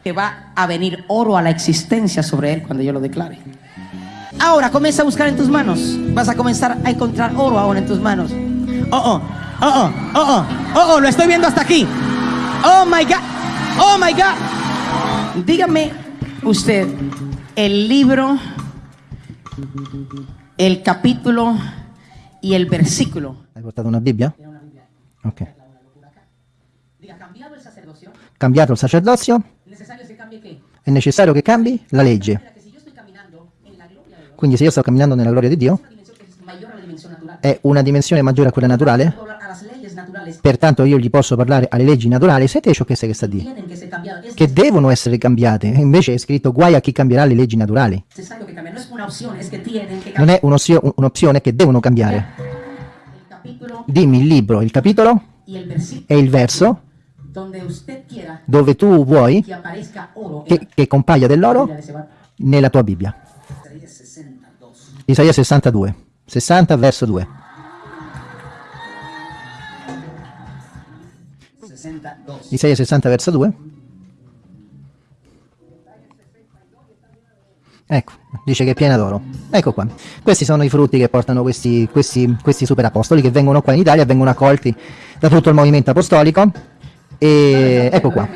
Que va a venir oro a la existencia sobre él cuando yo lo declare. Ahora comienza a buscar en tus manos. Vas a comenzar a encontrar oro ahora en tus manos. Oh, oh, oh, oh, oh, oh, oh, oh, lo estoy viendo hasta aquí. Oh my God, oh my God. Dígame usted el libro, el capítulo y el versículo. Hai portato una Bibbia? Ok. Diga, cambiado el sacerdocio. Cambiato il sacerdozio? Necesario se cambie qué? È necessario che cambi la legge. Quindi se io sto camminando nella gloria di Dio, è una dimensione maggiore a quella naturale, pertanto io gli posso parlare alle leggi naturali, siete ciò che sta. Es Che devono essere cambiate, invece è scritto guai a chi cambierà le leggi naturali. Non è un'opzio- un'opzione che devono cambiare. Dimmi il libro, il capitolo e il verso dove tu vuoi che, che compaia dell'oro nella tua Bibbia. Isaías 62. Isaia 62, 60 verso 2. 62. Isaia 60 verso 2. Ecco, dice che è piena d'oro. Ecco qua. Questi sono i frutti che portano questi, questi, questi super apostoli che vengono qua in Italia, vengono accolti da tutto il movimento apostolico. E ecco qua.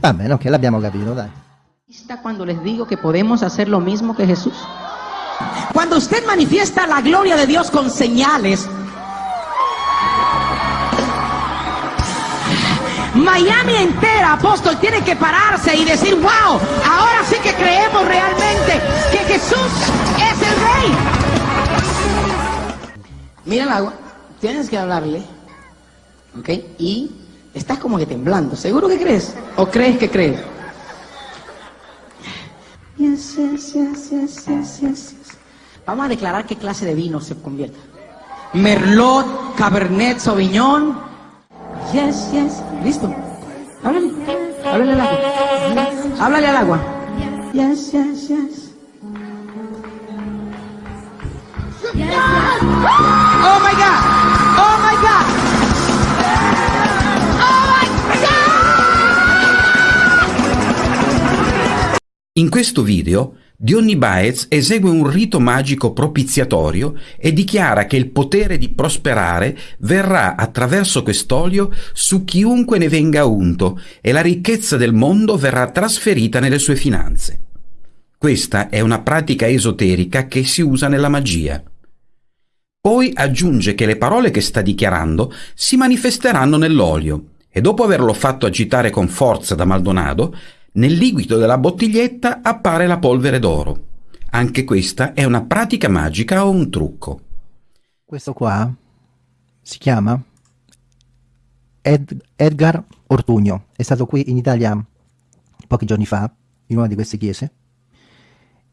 Va bene, ok, l'abbiamo capito, dai. Está cuando les digo que podemos hacer lo mismo que Jesús. Cuando usted manifiesta la gloria de Dios con señales, Miami entera, apóstol, tiene que pararse y decir, wow, ahora sí que creemos realmente que Jesús es el rey. Mira el agua, tienes que hablarle, ¿ok? Y estás como que temblando, ¿seguro que crees? ¿O crees que crees? Yes, yes, yes, yes, yes, yes, yes. Vamos a declarar qué clase de vino se convierte. Merlot, Cabernet, Sauvignon. Yes, yes. Listo. Háblale. Háblale al agua. Háblale al agua. Yes, yes, yes. Oh my God. Oh my God. In questo video Dionny Baez esegue un rito magico propiziatorio e dichiara che il potere di prosperare verrà attraverso quest'olio su chiunque ne venga unto e la ricchezza del mondo verrà trasferita nelle sue finanze. Questa è una pratica esoterica che si usa nella magia. Poi aggiunge che le parole che sta dichiarando si manifesteranno nell'olio e dopo averlo fatto agitare con forza da Maldonado, nel liquido della bottiglietta appare la polvere d'oro. Anche questa è una pratica magica o un trucco. Questo qua si chiama Ed- Edgar Ortugno. È stato qui in Italia pochi giorni fa, in una di queste chiese,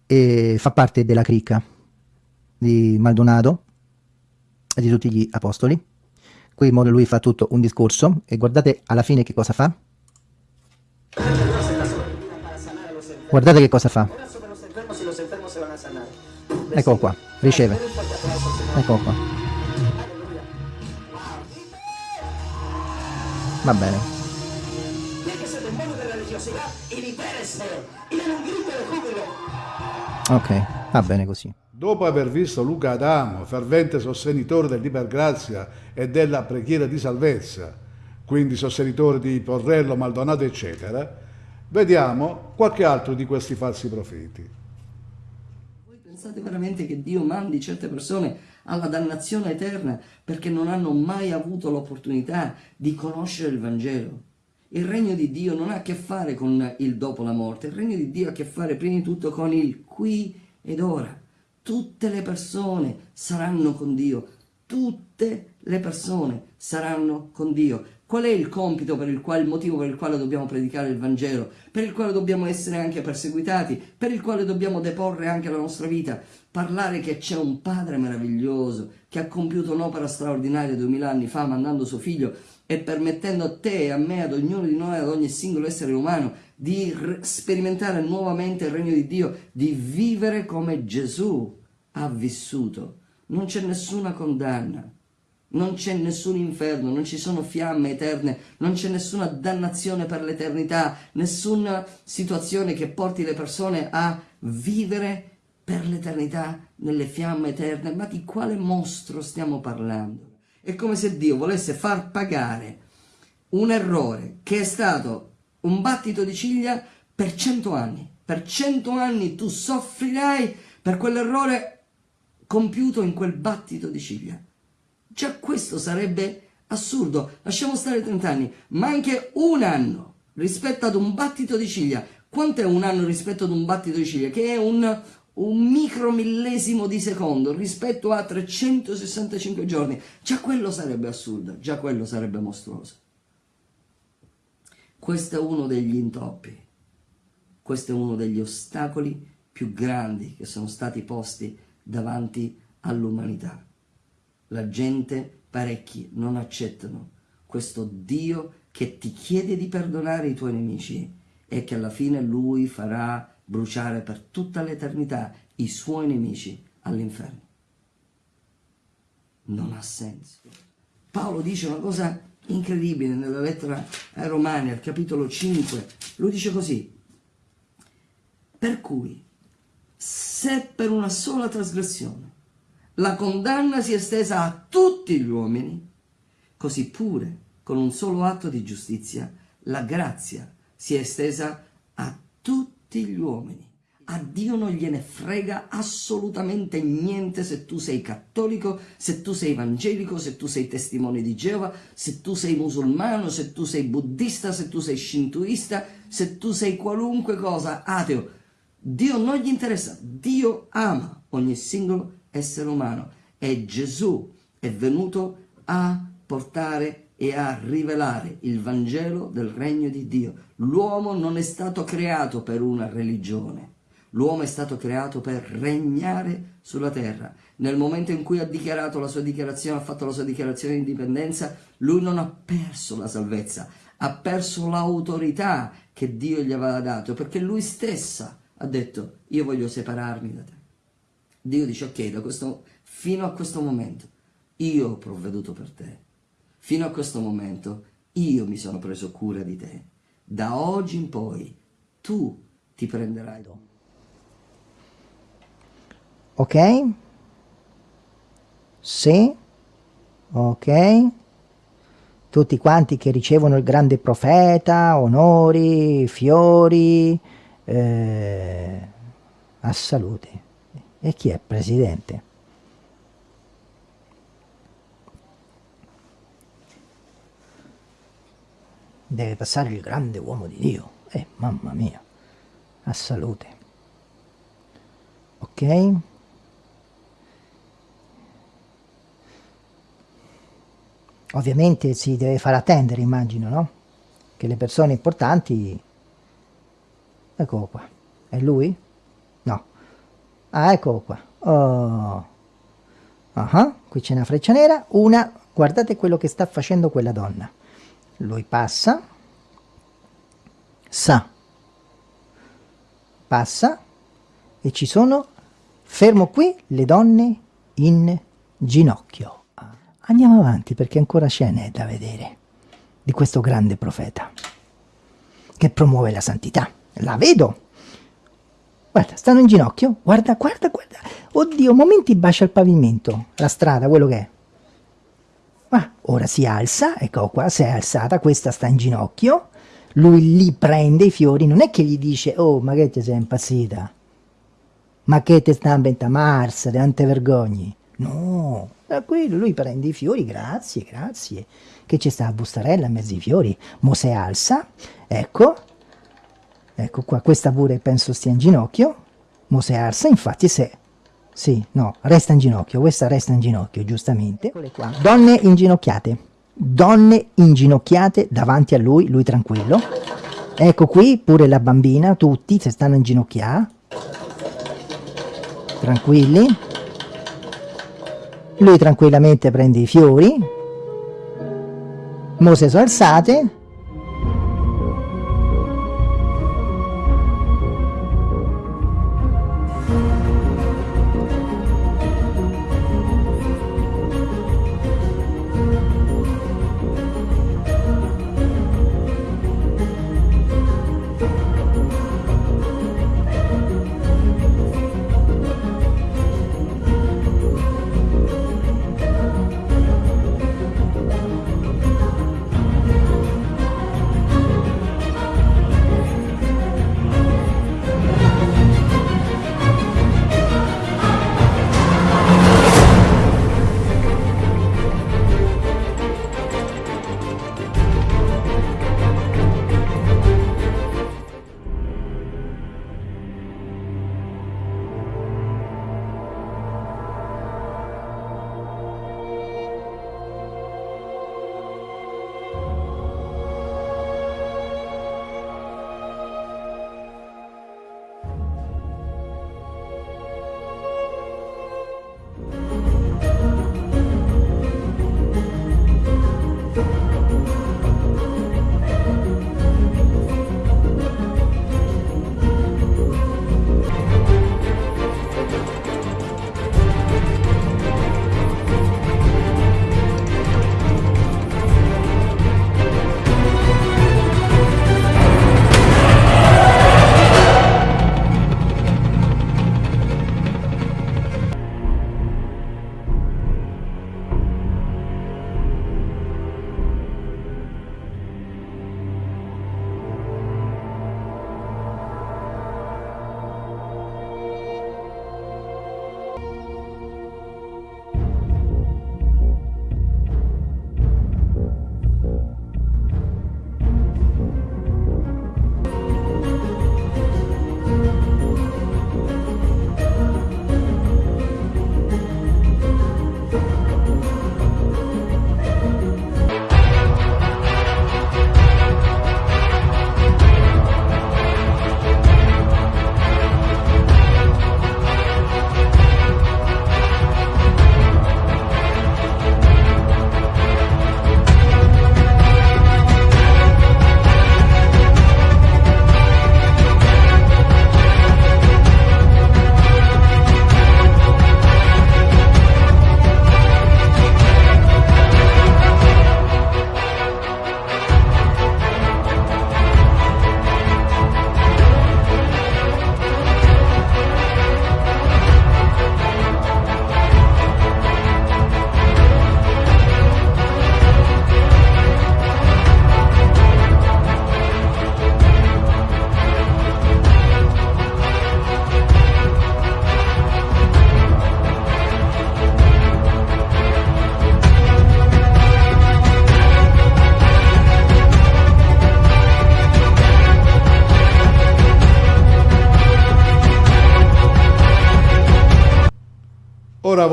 e fa parte della cricca di Maldonado e di tutti gli apostoli. Qui lui fa tutto un discorso e guardate alla fine che cosa fa. Guardate che cosa fa. Eccolo qua, riceve. Eccolo qua. Va bene. Ok, va bene così. Dopo aver visto Luca Adamo, fervente sostenitore dell'ipergrazia e della preghiera di salvezza, quindi sostenitore di Porrello, Maldonado, eccetera, vediamo qualche altro di questi falsi profeti. Pensate veramente che Dio mandi certe persone alla dannazione eterna perché non hanno mai avuto l'opportunità di conoscere il Vangelo? Il regno di Dio non ha a che fare con il dopo la morte, il regno di Dio ha a che fare prima di tutto con il qui ed ora. Tutte le persone saranno con Dio, tutte le persone saranno con Dio. Qual è il compito per il quale, il motivo per il quale dobbiamo predicare il Vangelo? Per il quale dobbiamo essere anche perseguitati? Per il quale dobbiamo deporre anche la nostra vita? Parlare che c'è un Padre meraviglioso che ha compiuto un'opera straordinaria duemila anni fa mandando suo figlio e permettendo a te e a me, ad ognuno di noi, ad ogni singolo essere umano di sperimentare nuovamente il regno di Dio, di vivere come Gesù ha vissuto. Non c'è nessuna condanna, non c'è nessun inferno, non ci sono fiamme eterne, non c'è nessuna dannazione per l'eternità, nessuna situazione che porti le persone a vivere per l'eternità nelle fiamme eterne. Ma di quale mostro stiamo parlando? È come se Dio volesse far pagare un errore che è stato un battito di ciglia per cento anni. Per cento anni tu soffrirai per quell'errore compiuto in quel battito di ciglia. Già questo sarebbe assurdo. Lasciamo stare 30 anni, ma anche un anno rispetto ad un battito di ciglia. Quanto è un anno rispetto ad un battito di ciglia? Che è un, un micromillesimo di secondo rispetto a 365 giorni. Già quello sarebbe assurdo, già quello sarebbe mostruoso. Questo è uno degli intoppi, questo è uno degli ostacoli più grandi che sono stati posti davanti all'umanità. La gente, parecchi, non accettano questo Dio che ti chiede di perdonare i tuoi nemici e che alla fine Lui farà bruciare per tutta l'eternità i suoi nemici all'inferno. Non ha senso. Paolo dice una cosa incredibile nella lettera ai Romani, al capitolo 5. Lui dice così, per cui se per una sola trasgressione la condanna si è estesa a tutti gli uomini, così pure con un solo atto di giustizia la grazia si è estesa a tutti gli uomini. A Dio non gliene frega assolutamente niente se tu sei cattolico, se tu sei evangelico, se tu sei testimone di Geova, se tu sei musulmano, se tu sei buddista, se tu sei shintoista, se tu sei qualunque cosa, ateo. Dio non gli interessa, Dio ama ogni singolo essere umano e Gesù è venuto a portare e a rivelare il Vangelo del regno di Dio. L'uomo non è stato creato per una religione, l'uomo è stato creato per regnare sulla terra. Nel momento in cui ha dichiarato la sua dichiarazione, ha fatto la sua dichiarazione di indipendenza, lui non ha perso la salvezza, ha perso l'autorità che Dio gli aveva dato, perché lui stessa ha detto, io voglio separarmi da te. Dio dice, ok, da questo, fino a questo momento io ho provveduto per te. Fino a questo momento io mi sono preso cura di te. Da oggi in poi tu ti prenderai. Ok? Sì? Ok? Tutti quanti che ricevono il grande profeta, onori, fiori, eh, a salute. E chi è presidente? Deve passare il grande uomo di Dio. Eh, mamma mia. A salute. Ok? Ovviamente si deve far attendere, immagino, no? Che le persone importanti... Eccolo qua. È lui? Ah, eccolo qua. Oh. Uh -huh. Qui c'è una freccia nera. Una, guardate quello che sta facendo quella donna. Lui passa. Sa. Passa. E ci sono, fermo qui, le donne in ginocchio. Andiamo avanti perché ancora scene da vedere di questo grande profeta che promuove la santità. La vedo Guarda, stanno in ginocchio. Guarda, guarda, guarda. Oddio, momenti bacia il pavimento. La strada, quello che è. Ma ora si alza, ecco qua, si è alzata, questa sta in ginocchio. Lui li prende i fiori, non è che gli dice, oh, ma che ti sei impazzita? Ma che ti sta a Mars, non te vergogni? No, da quello lui prende i fiori, grazie, grazie. Che ci sta a bustarella in mezzo ai fiori. Mosè alza, ecco, Ecco qua, questa pure penso stia in ginocchio. Mosè alza, infatti se... Sì, no, resta in ginocchio, questa resta in ginocchio, giustamente. qua. Donne inginocchiate. Donne inginocchiate davanti a lui, lui tranquillo. Ecco qui pure la bambina, tutti si stanno inginocchiando. Tranquilli. Lui tranquillamente prende i fiori. Mose sono alzate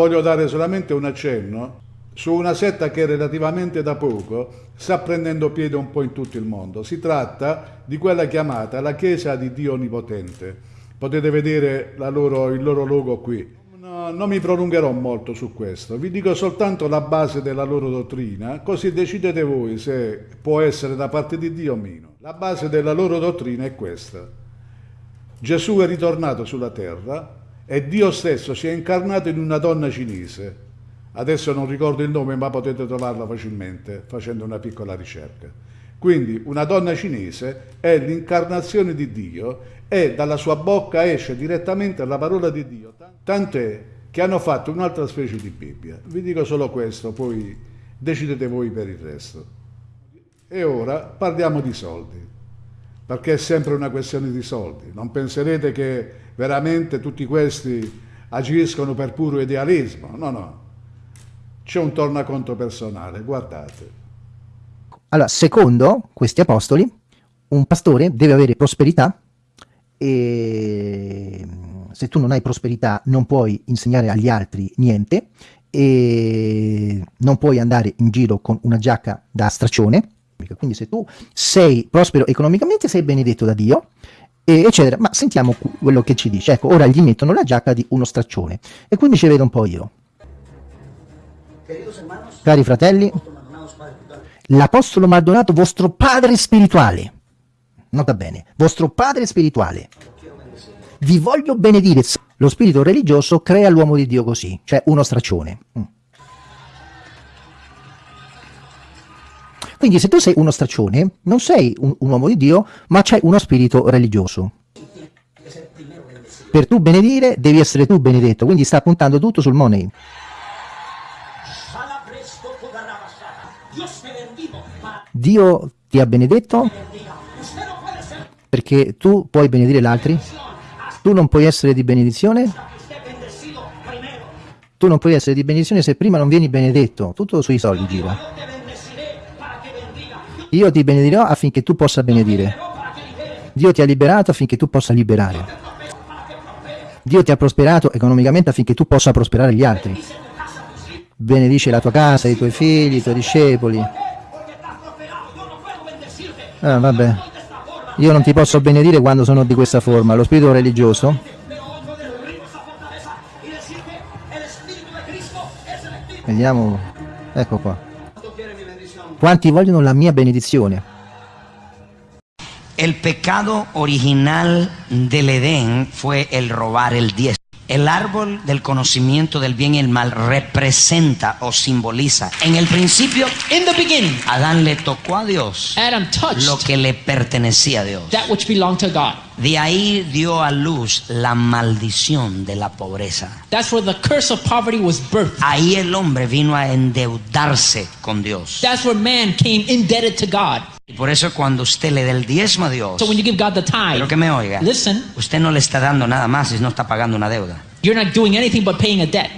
voglio dare solamente un accenno su una setta che relativamente da poco sta prendendo piede un po' in tutto il mondo. Si tratta di quella chiamata la Chiesa di Dio Onnipotente. Potete vedere loro, il loro logo qui. No, non mi prolungherò molto su questo, vi dico soltanto la base della loro dottrina, così decidete voi se può essere da parte di Dio o meno. La base della loro dottrina è questa. Gesù è ritornato sulla terra e Dio stesso si è incarnato in una donna cinese. Adesso non ricordo il nome, ma potete trovarla facilmente facendo una piccola ricerca. Quindi una donna cinese è l'incarnazione di Dio e dalla sua bocca esce direttamente la parola di Dio. Tant'è che hanno fatto un'altra specie di Bibbia. Vi dico solo questo, poi decidete voi per il resto. E ora parliamo di soldi perché è sempre una questione di soldi. Non penserete che veramente tutti questi agiscono per puro idealismo, no, no. C'è un tornaconto personale, guardate. Allora, secondo questi apostoli, un pastore deve avere prosperità e se tu non hai prosperità non puoi insegnare agli altri niente e non puoi andare in giro con una giacca da straccione quindi se tu sei prospero economicamente sei benedetto da Dio, eccetera. Ma sentiamo quello che ci dice. Ecco, ora gli mettono la giacca di uno straccione. E quindi ci vedo un po' io. Cari fratelli, l'Apostolo Maldonato, vostro padre spirituale, nota bene, vostro padre spirituale, vi voglio benedire. Lo spirito religioso crea l'uomo di Dio così, cioè uno straccione. Quindi se tu sei uno straccione, non sei un, un uomo di Dio, ma c'è uno spirito religioso. Per tu benedire devi essere tu benedetto, quindi sta puntando tutto sul money. Dio ti ha benedetto perché tu puoi benedire gli altri? Tu non puoi essere di benedizione? Tu non puoi essere di benedizione se prima non vieni benedetto, tutto sui soldi gira. Io ti benedirò affinché tu possa benedire. Dio ti ha liberato affinché tu possa liberare. Dio ti ha prosperato economicamente affinché tu possa prosperare gli altri. Benedice la tua casa, i tuoi figli, i tuoi discepoli. Ah, vabbè. Io non ti posso benedire quando sono di questa forma. Lo spirito religioso Vediamo, ecco qua. Quanti vogliono la mia benedizione? El pecado original del Edén fue el robar el diez. El árbol del conocimiento del bien y el mal representa o simboliza. En el principio, in the beginning, Adán le tocó a Dios Adam touched lo que le pertenecía a Dios. that which belonged to God. De ahí dio a luz la maldición de la pobreza. That's where the curse of poverty was birthed. Ahí el hombre vino a endeudarse con Dios. That's where man came indebted to God. Y por eso cuando usted le da el diezmo a Dios, So when you give God the tithe, pero que me oiga, listen, usted no le está dando nada más si no está pagando una deuda. you're not doing anything but paying a debt.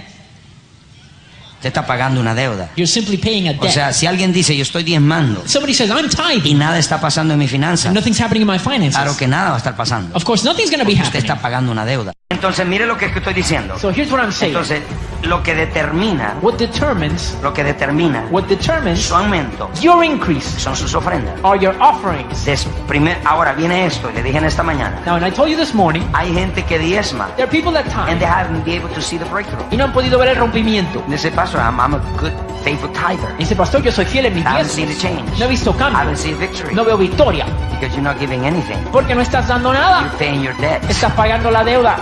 Usted está pagando una deuda. You're simply paying a O debt. sea, si alguien dice yo estoy diezmando Somebody says, I'm y tithing, nada está pasando en mi finanza, and nothing's happening in my finances. claro que nada va a estar pasando. Of course, nothing's going to be Usted happening. está pagando una deuda. Entonces, mire lo que estoy diciendo. So here's what I'm saying. Entonces, lo que determina, What determines, lo que determina what determines su aumento your increase son sus ofrendas. are your offerings. Des- primer- ahora viene esto, y le dije en esta mañana. Now, and I told you this morning, Hay gente que diezma there are people that and they haven't been able to see the breakthrough. y no han podido ver el rompimiento. Say, Pastor, I'm, I'm a good, faithful tither. Dice, pastor, yo soy fiel en I diezmos. change. No he visto I cambio. haven't seen victory. No veo victoria. Because you're not giving anything. Porque no estás dando You're nada. paying your debts. Estás pagando la deuda.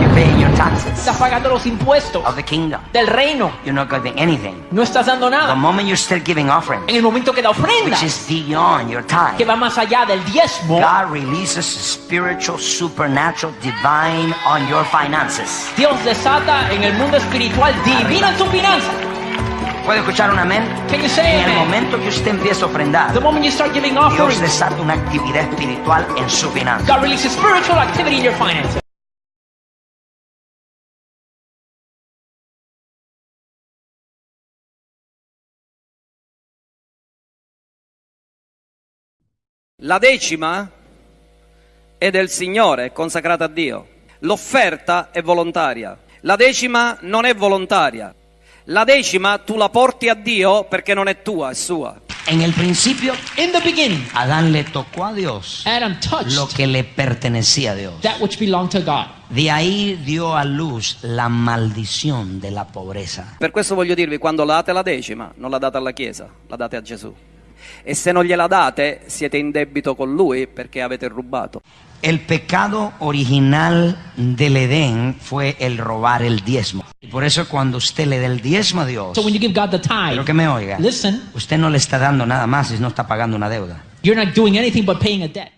You're paying your taxes Estás pagando los impuestos of the kingdom. del reino. You're not giving anything. No estás dando The nada. moment you start giving offerings, En el momento que da ofrenda, which is beyond your time, que va más allá del diezmo, God releases spiritual, supernatural, divine on your finances. Dios desata en el mundo espiritual divino en tu finanza. ¿Puede escuchar un amén? En el momento que usted empieza a ofrendar, The moment you start giving Dios desata una actividad espiritual en su finanza. God releases spiritual activity in your finances. La decima è del Signore, è consacrata a Dio. L'offerta è volontaria. La decima non è volontaria. La decima tu la porti a Dio perché non è tua, è sua. En el principio, In the beginning, Adán le tocó a Dios Adam touched lo que le pertenecía a Dios. that which belonged to God. De ahí dio a luz la maldición de la pobreza. Per questo voglio dirvi, quando la date la decima, non la date alla Chiesa, la date a Gesù. E se non gliela date, siete in debito con Lui perché avete rubato. El pecado original del Edén fue el robar el diezmo. Y por eso cuando usted le da el diezmo a Dios, So when you give God the tithe, pero que me oiga, listen, usted no le está dando nada más si no está pagando una deuda. you're not doing anything but paying a debt.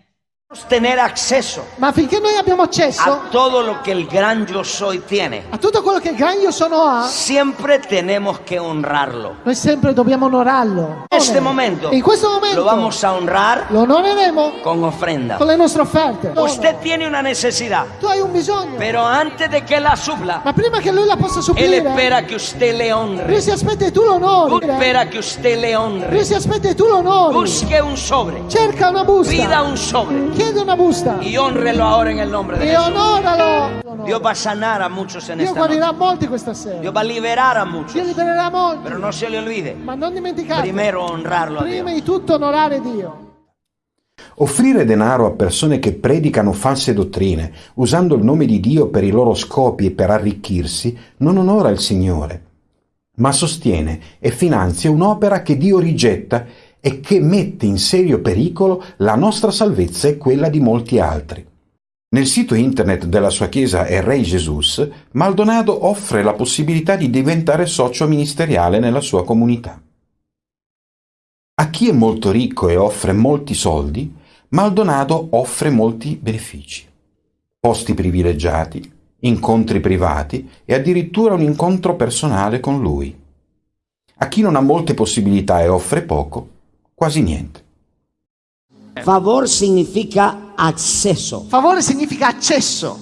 Tener acceso Ma finché noi abbiamo accesso a todo lo que el gran yo soy tiene, a tutto quello che il gran io sono ha, siempre tenemos que honrarlo. noi sempre dobbiamo onorarlo. En este momento, In questo momento lo vamos a honrar lo onoreremo con ofrenda. con le nostre offerte. Usted tiene una necesidad, Tu hai un bisogno, pero antes de que la supla, ma prima che lui la possa él supplire, espera que usted le honre. lui si aspetta che tu lo onori. Espera que usted le honre. Lui si aspetta che tu lo onori. Busque un sobre, Cerca una busta. pida un sobre Chiede una busta. y honrelo ahora en el nombre de E Jesús. onoralo. Dios va a sanar a muchos en Dio esta noche. guarirà molti questa sera. Dios va a liberar a muchos. Dio libererà molti. Pero no se le olvide, Ma non dimenticate. primero honrarlo a prima Dios. di tutto onorare Dio. Offrire denaro a persone che predicano false dottrine, usando il nome di Dio per i loro scopi e per arricchirsi, non onora il Signore, ma sostiene e finanzia un'opera che Dio rigetta e che mette in serio pericolo la nostra salvezza e quella di molti altri. Nel sito internet della sua chiesa Errei Jesus, Maldonado offre la possibilità di diventare socio ministeriale nella sua comunità. A chi è molto ricco e offre molti soldi, Maldonado offre molti benefici. Posti privilegiati, incontri privati e addirittura un incontro personale con lui. A chi non ha molte possibilità e offre poco, quasi niente. Favor significa acceso Favore significa accesso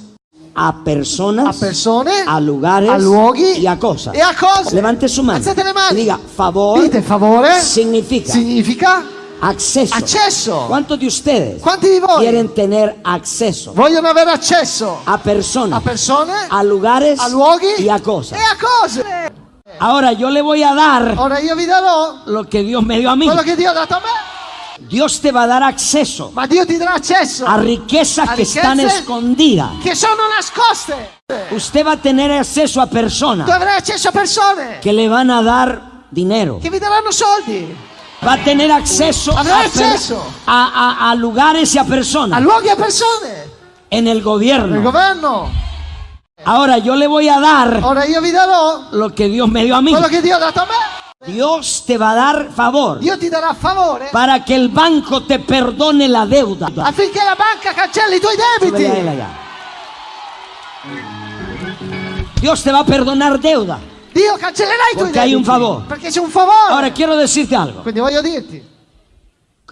a personas, a persone, a lugares a luoghi y a cosas. e a cose. Levante su mano. Alzate le mani. Y diga, favor Dite favore significa significa acceso. accesso. ¿Cuántos de ustedes Quanti di voi quieren tener acceso vogliono avere accesso a personas, a persone, a lugares a luoghi y a cosas? e a cose? Ahora yo le voy a dar Ora io vi darò lo que Dios me dio a mí. quello che Dio ha dato a me, Dios te va a dar acceso ma Dio ti darà accesso a riquezas A que están riquezas escondidas. che sono nascoste. Usted va a tener acceso a personas avrai accesso a persone que le van a dar dinero. che vi daranno soldi, Va a tener acceso a, per- accesso a- a- a lugares y a a personas luoghi e a persone, en el nel gobierno. governo. Ahora yo le voy a dar Ora io vi darò lo que Dios me dio a mí. quello che Dio ha dato a me. Dios te va a dar favor Dio ti darà favore para que el banco te perdone la deuda. affinché la banca cancelli i tuoi Súbele a él debiti. allá. Dios te va a perdonar deuda. Dio cancellerà i tuoi Perché hai debiti. un favore. Perché c'è un favore. Ahora quiero decirte algo. Quindi voglio dirti,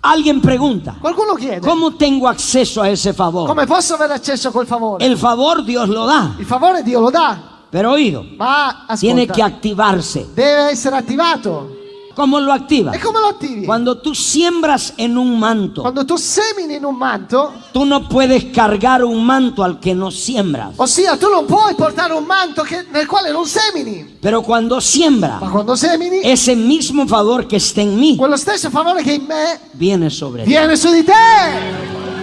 Alguien pregunta, qualcuno chiede, ¿cómo tengo acceso a ese favor? come posso avere accesso a quel favore? El favor Dios lo da, Il favore Dio lo dà, pero oído, ma tiene ascolta, que activarse. deve essere attivato. ¿Cómo lo activa? E come lo attivi? Cuando tú siembras en un manto, Quando tu semini in un manto, tú no puedes cargar un manto al que no siembras. ossia tu non puoi portare un manto che- nel quale non semini, Pero cuando siembra, ma quando semini, ese mismo favor que está en mí quello stesso favore che in me viene sobre ti. viene su di te.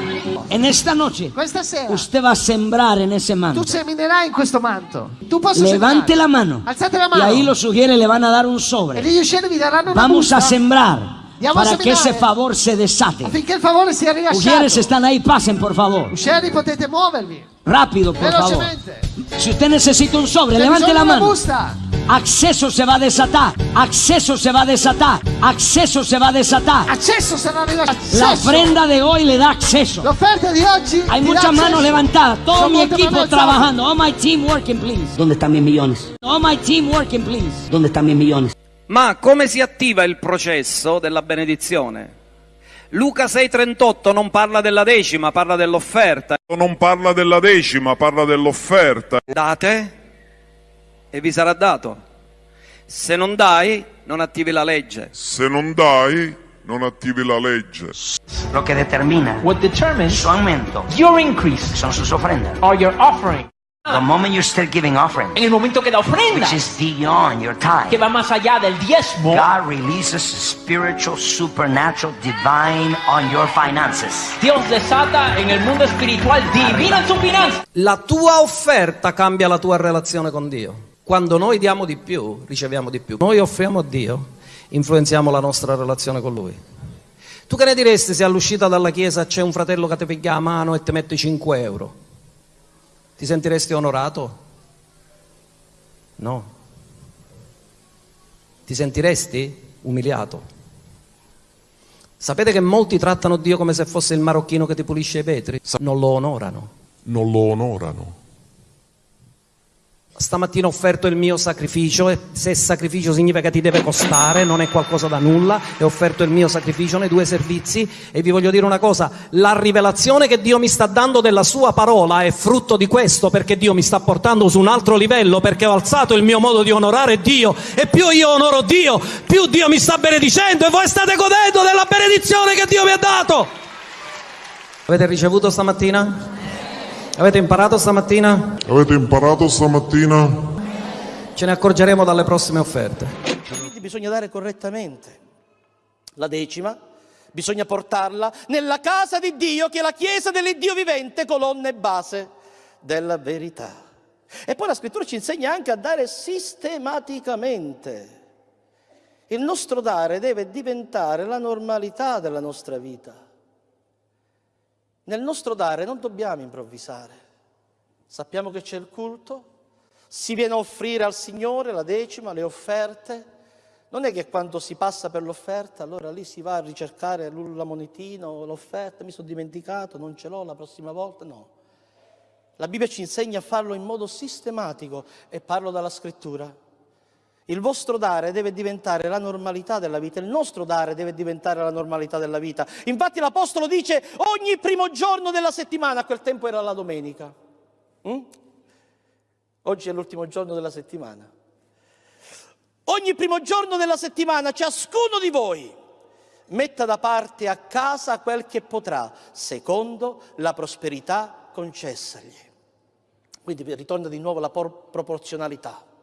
En esta noche, Questa sera usted va a sembrar en ese tu manto. seminerai in questo manto. Tu posso Levante la mano. Alzate la Y ahí lo sugiere, le van a dar un E sobre. gli uscieri vi daranno una Vamos busta a sembrar Andiamo a para que seminare. ese favor se desate. affinché il favore sia Mujeres rilasciato. están ahí, pasen por favor. Uscieri potete muovervi Rápido, por favor. velocemente. Si usted necesita un sobre, levante la una mano. busta. Acceso se va a desatar. Acceso se va a desatar. Acceso se va a desatar. Accesso sarà. La Accesso. ofrenda de hoy le da acceso. L'offerta di oggi Hay ti dà muchas manos accesso. levantadas. Todo Son mi equipo trabajando. All my team working, please. ¿Dónde están mis millones? All my team working, please. ¿Dónde están mis millones? Ma come si attiva il processo della benedizione? Luca 6:38 non parla della decima, parla dell'offerta. Non parla della decima, parla dell'offerta. Date e vi sarà dato. Se non dai, non attivi la legge. Se non dai, non attivi la legge. Lo que determina What determines su aumento your increase son sus ofrendas. or your offering. The moment you start giving offering, En el momento que da ofrenda, which is beyond your time, que va más allá del diezmo, God releases spiritual, supernatural, divine on your finances. Dios desata en el mundo espiritual divino en su finanza. La tua offerta cambia la tua relazione con Dio. Quando noi diamo di più, riceviamo di più. Noi offriamo a Dio, influenziamo la nostra relazione con Lui. Tu che ne diresti se all'uscita dalla chiesa c'è un fratello che ti piglia la mano e ti mette 5 euro? Ti sentiresti onorato? No. Ti sentiresti umiliato? Sapete che molti trattano Dio come se fosse il marocchino che ti pulisce i vetri? Non lo onorano. Non lo onorano. Stamattina ho offerto il mio sacrificio e se sacrificio significa che ti deve costare, non è qualcosa da nulla, e ho offerto il mio sacrificio nei due servizi e vi voglio dire una cosa, la rivelazione che Dio mi sta dando della sua parola è frutto di questo perché Dio mi sta portando su un altro livello, perché ho alzato il mio modo di onorare Dio e più io onoro Dio, più Dio mi sta benedicendo e voi state godendo della benedizione che Dio mi ha dato. Avete ricevuto stamattina? Avete imparato stamattina? Avete imparato stamattina? Ce ne accorgeremo dalle prossime offerte. Quindi bisogna dare correttamente la decima, bisogna portarla nella casa di Dio che è la chiesa dell'Iddio vivente, colonna e base della verità. E poi la scrittura ci insegna anche a dare sistematicamente. Il nostro dare deve diventare la normalità della nostra vita. Nel nostro dare non dobbiamo improvvisare. Sappiamo che c'è il culto, si viene a offrire al Signore la decima, le offerte. Non è che quando si passa per l'offerta, allora lì si va a ricercare la monetina o l'offerta, mi sono dimenticato, non ce l'ho la prossima volta, no. La Bibbia ci insegna a farlo in modo sistematico e parlo dalla scrittura. Il vostro dare deve diventare la normalità della vita, il nostro dare deve diventare la normalità della vita. Infatti l'Apostolo dice ogni primo giorno della settimana, a quel tempo era la domenica. Mm? Oggi è l'ultimo giorno della settimana. Ogni primo giorno della settimana ciascuno di voi metta da parte a casa quel che potrà, secondo la prosperità concessagli. Quindi ritorna di nuovo la por- proporzionalità.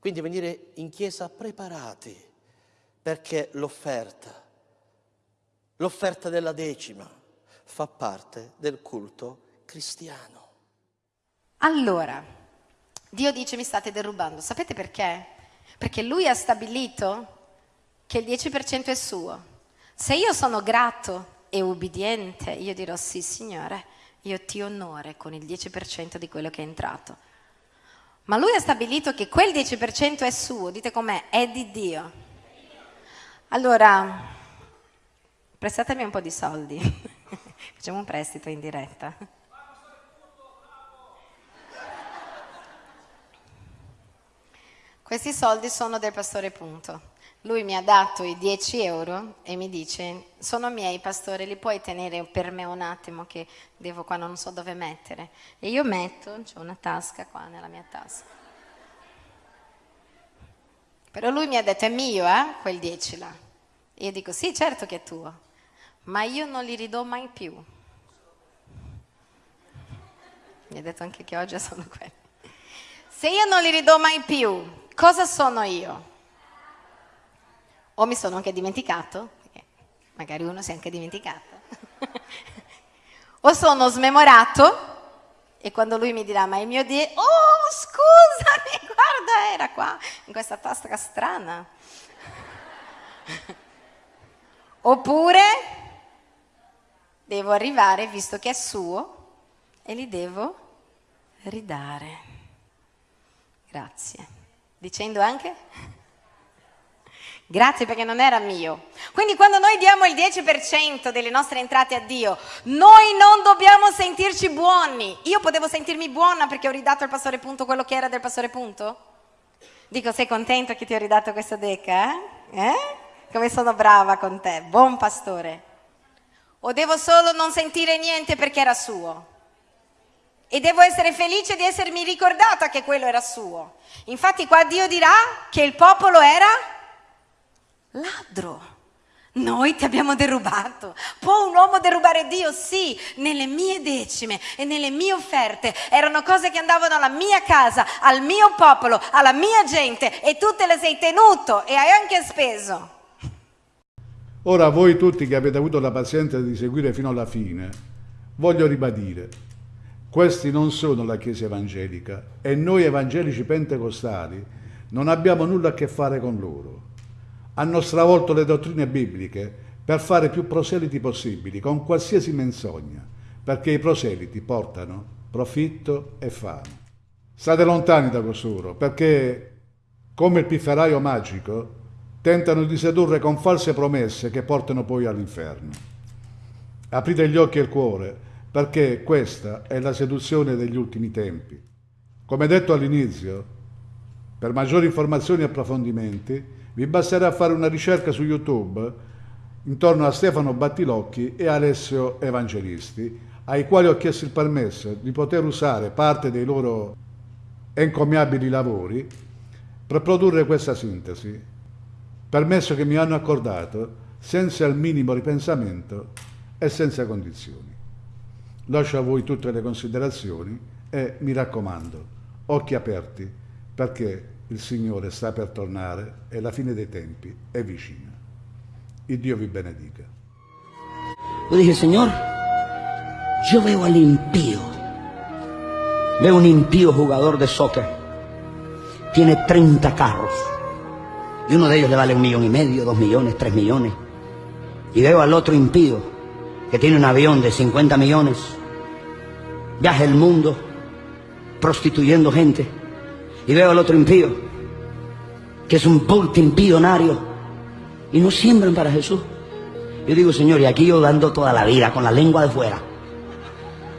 Quindi venire in chiesa preparati, perché l'offerta, l'offerta della decima, fa parte del culto cristiano. Allora, Dio dice mi state derubando. Sapete perché? Perché Lui ha stabilito che il 10% è suo. Se io sono grato e ubbidiente, io dirò sì, Signore, io ti onore con il 10% di quello che è entrato. Ma lui ha stabilito che quel 10% è suo, dite com'è, è di Dio. Allora, prestatemi un po' di soldi, facciamo un prestito in diretta. Questi soldi sono del pastore Punto. Lui mi ha dato i 10 euro e mi dice, sono miei pastore, li puoi tenere per me un attimo che devo qua, non so dove mettere. E io metto, c'è una tasca qua nella mia tasca. Però lui mi ha detto, è mio, eh, quel 10 là. E io dico, sì, certo che è tuo, ma io non li ridò mai più. Mi ha detto anche che oggi sono quelli. Se io non li ridò mai più, cosa sono io? O mi sono anche dimenticato, magari uno si è anche dimenticato, o sono smemorato e quando lui mi dirà ma il mio Dio, oh scusami, guarda era qua, in questa tasca strana. Oppure devo arrivare, visto che è suo, e li devo ridare. Grazie. Dicendo anche? Grazie perché non era mio. Quindi quando noi diamo il 10% delle nostre entrate a Dio, noi non dobbiamo sentirci buoni. Io potevo sentirmi buona perché ho ridato al pastore Punto quello che era del pastore Punto? Dico, sei contento che ti ho ridato questa deca? Eh? eh? Come sono brava con te, buon pastore. O devo solo non sentire niente perché era suo? E devo essere felice di essermi ricordata che quello era suo. Infatti qua Dio dirà che il popolo era ladro. Noi ti abbiamo derubato. Può un uomo derubare Dio? Sì, nelle mie decime e nelle mie offerte. Erano cose che andavano alla mia casa, al mio popolo, alla mia gente e tu te le sei tenuto e hai anche speso. Ora voi tutti che avete avuto la pazienza di seguire fino alla fine, voglio ribadire, questi non sono la Chiesa evangelica e noi evangelici pentecostali non abbiamo nulla a che fare con loro. Hanno stravolto le dottrine bibliche per fare più proseliti possibili, con qualsiasi menzogna, perché i proseliti portano profitto e fame. State lontani da costoro, perché, come il pifferaio magico, tentano di sedurre con false promesse che portano poi all'inferno. Aprite gli occhi e il cuore, perché questa è la seduzione degli ultimi tempi. Come detto all'inizio, per maggiori informazioni e approfondimenti, vi basterà fare una ricerca su YouTube intorno a Stefano Battilocchi e Alessio Evangelisti, ai quali ho chiesto il permesso di poter usare parte dei loro encomiabili lavori per produrre questa sintesi, permesso che mi hanno accordato senza il minimo ripensamento e senza condizioni. Lascio a voi tutte le considerazioni e mi raccomando, occhi aperti, perché il Signore sta per tornare e la fine dei tempi è vicina. Il Dio vi benedica. Yo dije, Señor, yo veo al impío. Veo un impío jugador de soccer. Tiene 30 carros. Y uno de ellos le vale un millón y medio, dos millones, tres millones. Y veo al otro impío que tiene un avión de 50 millones. Viaja el mundo prostituyendo gente. Y veo al otro impío que es un multimillonario. Y no siembran para Jesús. Yo digo, Señor, y aquí yo dando toda la vida con la lengua de fuera,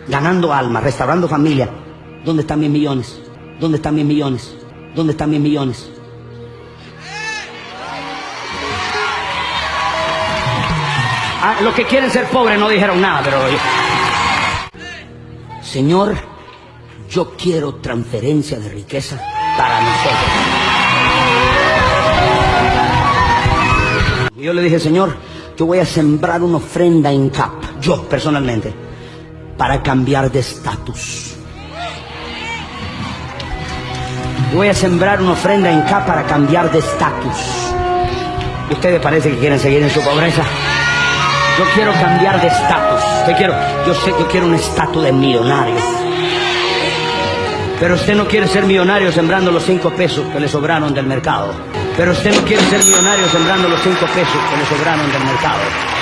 ganando almas, restaurando familia. ¿Dónde están mis millones? ¿Dónde están mis millones? ¿Dónde están mis millones? Ah, los que quieren ser pobres no dijeron nada, pero... Señor, yo quiero transferencia de riqueza para nosotros. Yo le dije, Señor, yo voy a sembrar una ofrenda en CAP, yo personalmente, para cambiar de estatus. Voy a sembrar una ofrenda en CAP para cambiar de estatus. Ustedes parece que quieren seguir en su pobreza. Yo quiero cambiar de estatus. Yo quiero, yo sé que quiero un estatus de millonario. Pero usted no quiere ser millonario sembrando los cinco pesos que le sobraron del mercado. Pero usted no quiere ser millonario sembrando los cinco pesos que le sobraron del mercado.